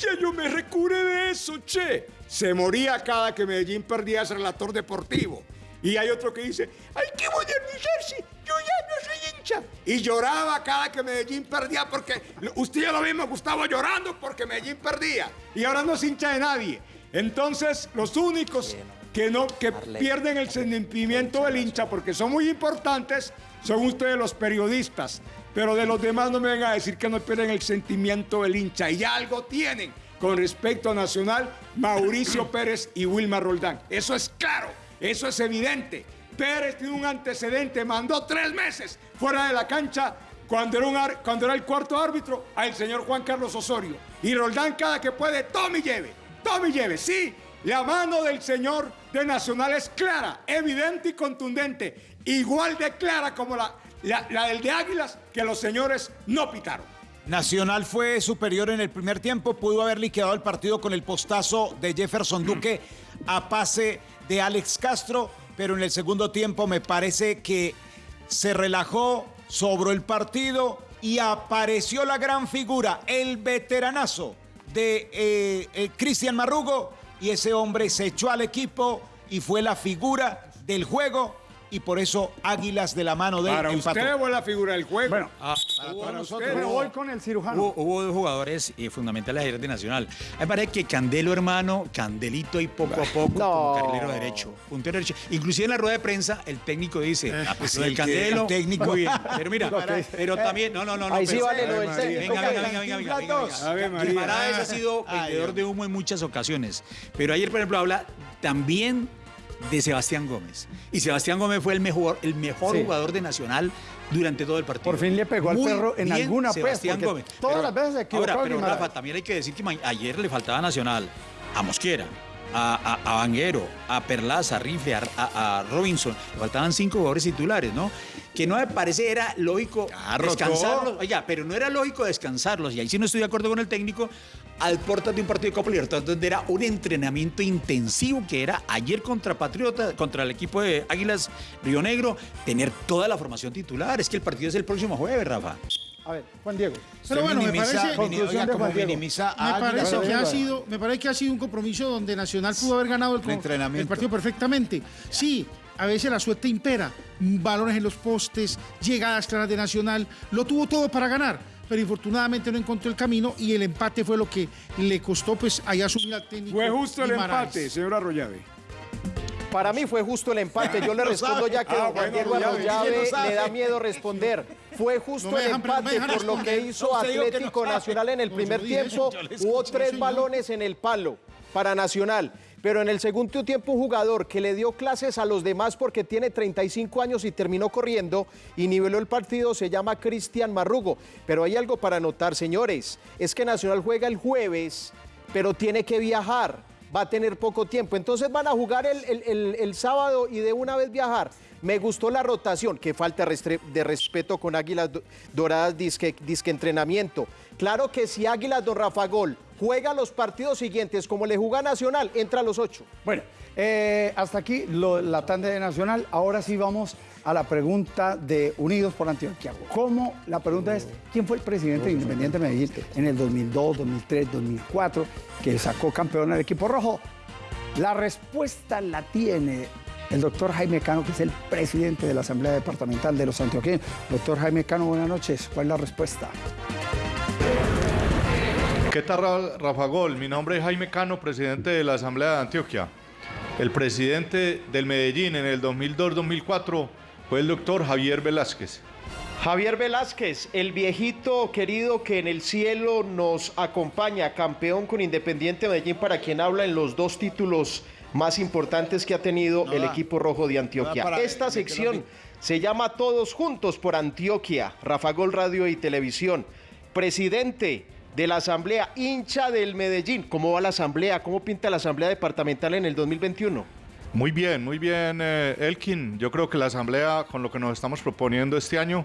Speaker 2: Ya yo me recuré de eso, che. Se moría cada que Medellín perdía ese relator deportivo. Y hay otro que dice, hay que modernizarse, yo ya no soy hincha. Y lloraba cada que Medellín perdía porque usted ya lo mismo, Gustavo, llorando porque Medellín perdía. Y ahora no es hincha de nadie. Entonces, los únicos que, no, que pierden el sentimiento del hincha porque son muy importantes son ustedes los periodistas. Pero de los demás no me vengan a decir que no pierden el sentimiento del hincha. Y algo tienen con respecto a Nacional, Mauricio Pérez y Wilmar Roldán. Eso es claro, eso es evidente. Pérez tiene un antecedente, mandó tres meses fuera de la cancha cuando era, un cuando era el cuarto árbitro al señor Juan Carlos Osorio. Y Roldán cada que puede, tome y lleve, tome y lleve. Sí, la mano del señor de Nacional es clara, evidente y contundente. Igual de clara como la, la, la del de Águilas, que los señores no pitaron.
Speaker 4: Nacional fue superior en el primer tiempo, pudo haber liquidado el partido con el postazo de Jefferson Duque a pase de Alex Castro, pero en el segundo tiempo me parece que se relajó, sobró el partido y apareció la gran figura, el veteranazo de eh, eh, Cristian Marrugo y ese hombre se echó al equipo y fue la figura del juego y por eso Águilas de la mano de él
Speaker 2: Para
Speaker 4: empató.
Speaker 2: usted fue la figura del juego.
Speaker 3: Bueno,
Speaker 2: para usted.
Speaker 3: me voy con el cirujano.
Speaker 5: Hubo, hubo dos jugadores eh, fundamentales ayer de Nacional. A mí me parece que Candelo, hermano, Candelito y poco a poco como carrilero derecho, puntero derecho. Inclusive en la rueda de prensa el técnico dice, ah, pues el Candelo,
Speaker 4: el técnico.
Speaker 5: bien. Pero mira, pero también, no, no, no. no,
Speaker 6: Ahí sí
Speaker 5: pero-
Speaker 6: vale lo del
Speaker 5: Venga,
Speaker 6: técnico,
Speaker 5: Venga, venga, venga, venga, venga, venga,
Speaker 6: dos.
Speaker 5: venga. Ha sido vendedor de humo en muchas ocasiones. Pero ayer, por ejemplo, habla también de Sebastián Gómez. Y Sebastián Gómez fue el mejor, el mejor
Speaker 3: Sí.
Speaker 5: jugador de Nacional durante todo el partido.
Speaker 3: Por fin le pegó al perro en alguna, pues,
Speaker 5: Sebastián Gómez.
Speaker 3: todas las veces se equivocó
Speaker 5: Ahora, pero. Rafa, también hay que decir que ayer le faltaba Nacional a Mosquera, a, a, a Vanguero, a Perlaza, a Rifle, a, Robinson. Le faltaban cinco jugadores titulares, ¿no? Que no me parece era lógico descansarlos. Oiga, pero no era lógico descansarlos. Y ahí sí no estoy de acuerdo con el técnico. Al portas de un partido de Copa Libertadores, donde era un entrenamiento intensivo que era ayer contra Patriota, contra el equipo de Águilas Río Negro, tener toda la formación titular. Es que el partido es el próximo jueves, Rafa.
Speaker 3: A ver, Juan Diego.
Speaker 7: Pero bueno, me parece-
Speaker 4: oiga, como minimiza a
Speaker 7: Me parece, que ha sido, me parece que ha sido un compromiso donde Nacional pudo haber ganado el, el partido perfectamente. Sí, a veces la suerte impera. Balones en los postes, llegadas claras de Nacional. Lo tuvo todo para ganar, pero infortunadamente no encontró el camino y el empate fue lo que le costó pues ahí asumir al técnico.
Speaker 2: Fue justo el
Speaker 7: Guimaraes.
Speaker 2: empate, señor Arroyave.
Speaker 6: Para mí fue justo el empate. Yo le respondo ya que
Speaker 2: Ah,
Speaker 6: don Juan
Speaker 2: bueno,
Speaker 6: Diego
Speaker 2: ve.
Speaker 6: Arroyave le da miedo responder. Fue justo
Speaker 7: No
Speaker 6: el
Speaker 7: dejan-
Speaker 6: empate por lo que hizo
Speaker 4: No, usted dijo que no
Speaker 6: Atlético. Nacional en el
Speaker 7: No,
Speaker 6: primer tiempo. Hubo
Speaker 7: escuché,
Speaker 6: tres
Speaker 7: señor.
Speaker 6: balones en el palo para Nacional. Pero en el segundo tiempo un jugador que le dio clases a los demás porque tiene 35 años y terminó corriendo y niveló el partido se llama Cristian Marrugo. Pero hay algo para notar, señores. Es que Nacional juega el jueves, pero tiene que viajar. Va a tener poco tiempo. Entonces van a jugar el- el sábado y de una vez viajar. Me gustó la rotación. Qué falta de respeto con Águilas Do- Doradas disque, entrenamiento. Claro que si Águilas Don Rafa Gol juega los partidos siguientes como le juega Nacional, entra a los ocho.
Speaker 3: Bueno, eh, hasta aquí la tanda de Nacional. Ahora sí vamos a la pregunta de Unidos por Antioquia. ¿Cómo? La pregunta es, ¿quién fue el presidente de Independiente Medellín en el 2002, 2003, 2004, que sacó campeón al equipo rojo? La respuesta la tiene el doctor Jaime Cano, que es el presidente de la Asamblea Departamental de los Antioqueños. Doctor Jaime Cano, buenas noches. ¿Cuál es la respuesta?
Speaker 18: ¿Qué tal, Ra- Rafa Gol? Mi nombre es Jaime Cano, presidente de la Asamblea de Antioquia. El presidente del Medellín en el 2002-2004 Fue el doctor Javier Velázquez.
Speaker 6: Javier Velázquez, el viejito querido que en el cielo nos acompaña, campeón con Independiente Medellín, para quien habla en los dos títulos más importantes que ha tenido el equipo rojo de Antioquia. Esta sección se llama Todos Juntos por Antioquia, Rafa Gol Radio y Televisión. Presidente de la Asamblea, hincha del Medellín. ¿Cómo va la Asamblea? ¿Cómo pinta la Asamblea Departamental en el 2021?
Speaker 18: Muy bien, muy bien, eh, Elkin. Yo creo que la Asamblea, con lo que nos estamos proponiendo este año,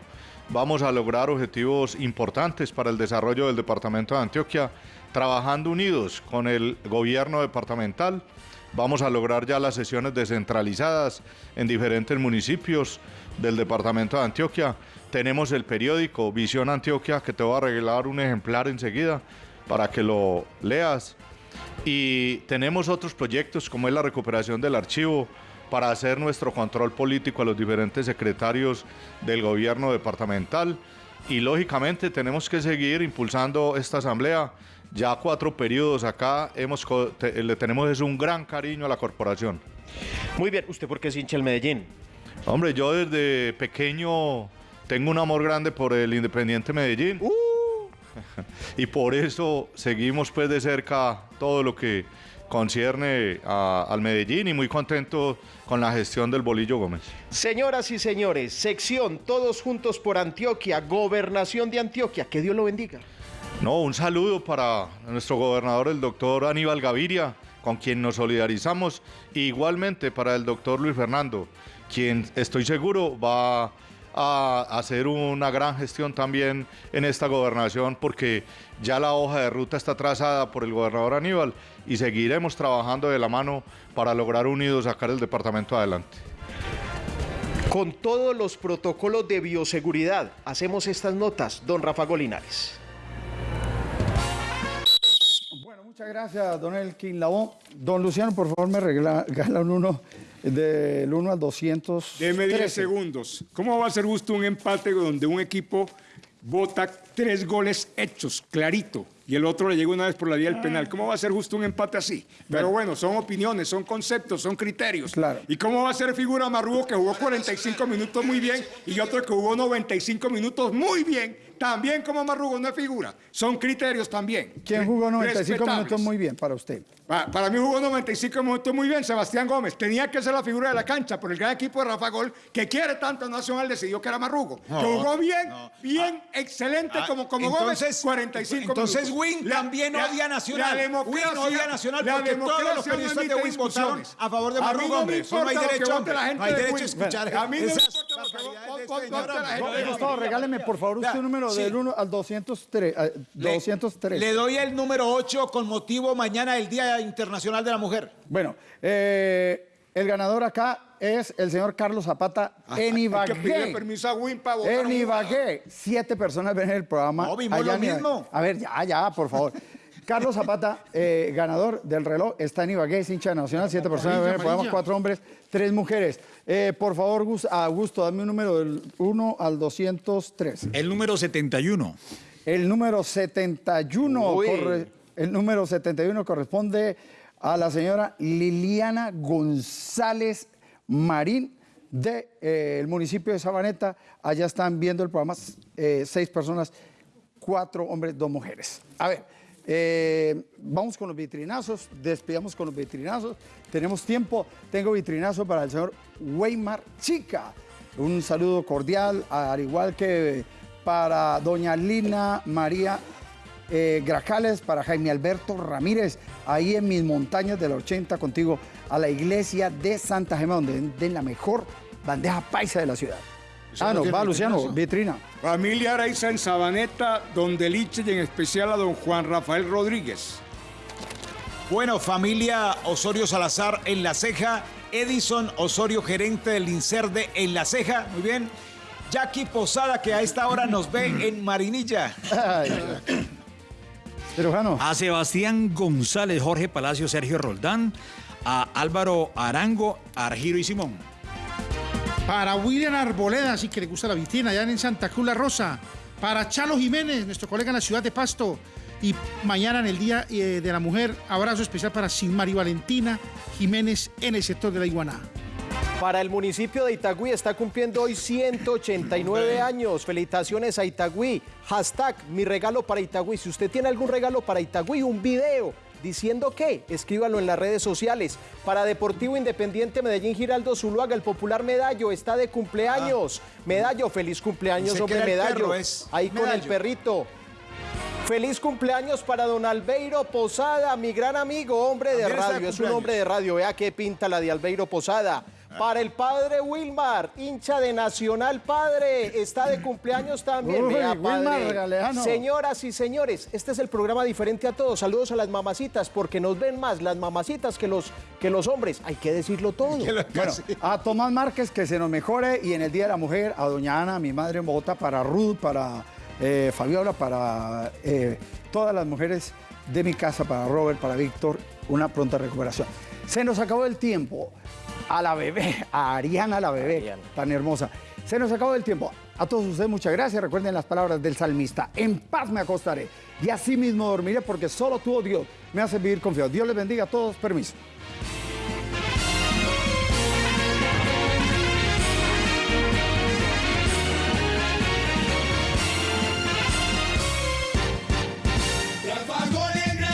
Speaker 18: vamos a lograr objetivos importantes para el desarrollo del Departamento de Antioquia, trabajando unidos con el gobierno departamental. Vamos a lograr ya las sesiones descentralizadas en diferentes municipios del Departamento de Antioquia. Tenemos el periódico Visión Antioquia, que te voy a regalar un ejemplar enseguida para que lo leas. Y tenemos otros proyectos como es la recuperación del archivo para hacer nuestro control político a los diferentes secretarios del gobierno departamental. Y lógicamente tenemos que seguir impulsando esta asamblea. Ya cuatro periodos acá hemos, te- le tenemos es un gran cariño a la corporación.
Speaker 6: Muy bien, ¿usted por qué es hincha del Medellín?
Speaker 18: Hombre, yo desde pequeño tengo un amor grande por el Independiente Medellín. y por eso seguimos pues de cerca todo lo que concierne a- al Medellín y muy contento con la gestión del Bolillo Gómez.
Speaker 6: Señoras y señores, sección Todos Juntos por Antioquia, Gobernación de Antioquia. Que Dios lo bendiga.
Speaker 18: No, un saludo para nuestro gobernador, el doctor Aníbal Gaviria, con quien nos solidarizamos, e igualmente para el doctor Luis Fernando, quien estoy seguro va a hacer una gran gestión también en esta gobernación, porque ya la hoja de ruta está trazada por el gobernador Aníbal y seguiremos trabajando de la mano para lograr unidos sacar el departamento adelante.
Speaker 6: Con todos los protocolos de bioseguridad, hacemos estas notas, don Rafa Golinares.
Speaker 3: Muchas gracias, don Elkin Labón. Don Luciano, por favor, me regala, regala un uno del 1 al 200.
Speaker 2: Deme 10 segundos. ¿Cómo va a ser justo un empate donde un equipo vota tres goles hechos, clarito, y el otro le llega una vez por la vía del penal? ¿Cómo va a ser justo un empate así? Pero bueno, son opiniones, son conceptos, son criterios.
Speaker 3: Claro.
Speaker 2: ¿Y cómo va a ser figura Marrugo que jugó 45 minutos muy bien y otro que jugó 95 minutos muy bien? También como Marrugo no es figura. Son criterios también.
Speaker 3: ¿Quién jugó 95
Speaker 2: Respetables.
Speaker 3: minutos muy bien para usted?
Speaker 2: Pa- Para mí jugó 95 minutos muy bien Sebastián Gómez. Tenía que ser la figura de la cancha por el gran equipo de Rafa Gol, que quiere tanto a Nacional, decidió que era Marrugo.
Speaker 4: No,
Speaker 2: que jugó bien,
Speaker 4: no.
Speaker 2: bien, excelente
Speaker 4: Ah,
Speaker 2: como, como
Speaker 4: entonces-
Speaker 2: Gómez, 45
Speaker 4: entonces
Speaker 2: minutos.
Speaker 4: Win también odia a Nacional.
Speaker 2: La democracia,
Speaker 4: Win odia Nacional
Speaker 2: la
Speaker 4: porque todos los periodistas de Win votaron a favor de Marrugo,
Speaker 2: no
Speaker 4: hombre. Eso no hay derecho, hombre.
Speaker 2: la gente
Speaker 4: No hay
Speaker 2: de
Speaker 4: derecho a escuchar
Speaker 2: A mí no
Speaker 4: esas barbaridades
Speaker 2: la
Speaker 3: Gustavo, regáleme por favor usted un número del 1 al 203. eh, 203.
Speaker 4: Le doy el número 8 con motivo mañana del Día Internacional de la Mujer.
Speaker 3: Bueno, eh, el ganador acá es el señor Carlos Zapata en
Speaker 2: Hay que
Speaker 3: Ibagué.
Speaker 2: permiso a Win para votar.
Speaker 3: En Ibagué. Siete personas ven el programa.
Speaker 4: No, vimos
Speaker 3: allá
Speaker 4: lo
Speaker 3: en Ibagué.
Speaker 4: mismo.
Speaker 3: A ver, ya, ya, por favor. Carlos Zapata, eh, ganador del reloj, está en Ibagué, es hincha nacional. Siete personas ven el programa, cuatro hombres, tres mujeres. Eh, por favor, Gus- Augusto, dame un número del 1 al 203.
Speaker 5: El número 71.
Speaker 3: El número 71,
Speaker 6: Uy.
Speaker 3: corre- el número 71 corresponde a la señora Liliana González Marín del municipio de Sabaneta. Allá están viendo el programa eh, seis personas, cuatro hombres, dos mujeres. A ver, eh, vamos con los vitrinazos, despidamos con los vitrinazos. Tenemos tiempo, tengo vitrinazo para el señor Weimar Chica. Un saludo cordial, al igual que para doña Lina María eh, Grajales, para Jaime Alberto Ramírez, ahí en mis montañas del 80 contigo, a la iglesia de Santa Gema, donde den la mejor bandeja paisa de la ciudad. Ah,
Speaker 2: no
Speaker 3: va Luciano, vitrina.
Speaker 2: Familia Araiza en Sabaneta, don Deliche y en especial a don Juan Rafael Rodríguez.
Speaker 4: Bueno, familia Osorio Salazar en La Ceja, Edison Osorio, gerente del INSERDE en La Ceja, muy bien. Jackie Posada, que a esta hora nos ve en Marinilla.
Speaker 3: Cirujano.
Speaker 5: A Sebastián González, Jorge Palacio, Sergio Roldán, a Álvaro Arango, Argiro y Simón.
Speaker 7: Para William Arboleda, sí que le gusta la vitrina, allá en Santa Cruz La Rosa. Para Chalo Jiménez, nuestro colega en la ciudad de Pasto. Y mañana en el Día eh, de la Mujer, abrazo especial para Sinmari Valentina Jiménez en el sector de la Iguaná.
Speaker 6: Para el municipio de Itagüí está cumpliendo hoy 189 años. Felicitaciones a Itagüí. Hashtag mi regalo para Itagüí. Si usted tiene algún regalo para Itagüí, un video diciendo qué, escríbalo en las redes sociales. Para Deportivo Independiente Medellín Giraldo Zuluaga, el popular Medallo está de cumpleaños. Medallo, feliz cumpleaños,
Speaker 4: que
Speaker 6: hombre Medallo.
Speaker 4: es
Speaker 6: Ahí con el perrito. Feliz cumpleaños para don Albeiro Posada, mi gran amigo, hombre de radio. Es un hombre de radio. Vea qué pinta la de Albeiro Posada. Para el padre Wilmar, hincha de Nacional Padre, está de cumpleaños también.
Speaker 3: Uy,
Speaker 6: Vea,
Speaker 3: Wilmar,
Speaker 6: padre.
Speaker 3: Galeano.
Speaker 6: Señoras y señores, este es el programa diferente a todos. Saludos a las mamacitas, porque nos ven más las mamacitas que los, que los hombres. Hay que decirlo todo.
Speaker 3: Bueno, a Tomás Márquez que se nos mejore y en el Día de la Mujer a Doña Ana, mi madre en Bogotá, para Ruth, para eh, Fabiola, para eh, todas las mujeres de mi casa, para Robert, para Víctor, una pronta recuperación. Se nos acabó el tiempo. A la bebé, a Ariana la bebé, tan hermosa. Se nos acabó el tiempo. A todos ustedes muchas gracias. Recuerden las palabras del salmista. En paz me acostaré y así mismo dormiré porque solo tú, oh Dios, me hace vivir confiado. Dios les bendiga a todos. Permiso.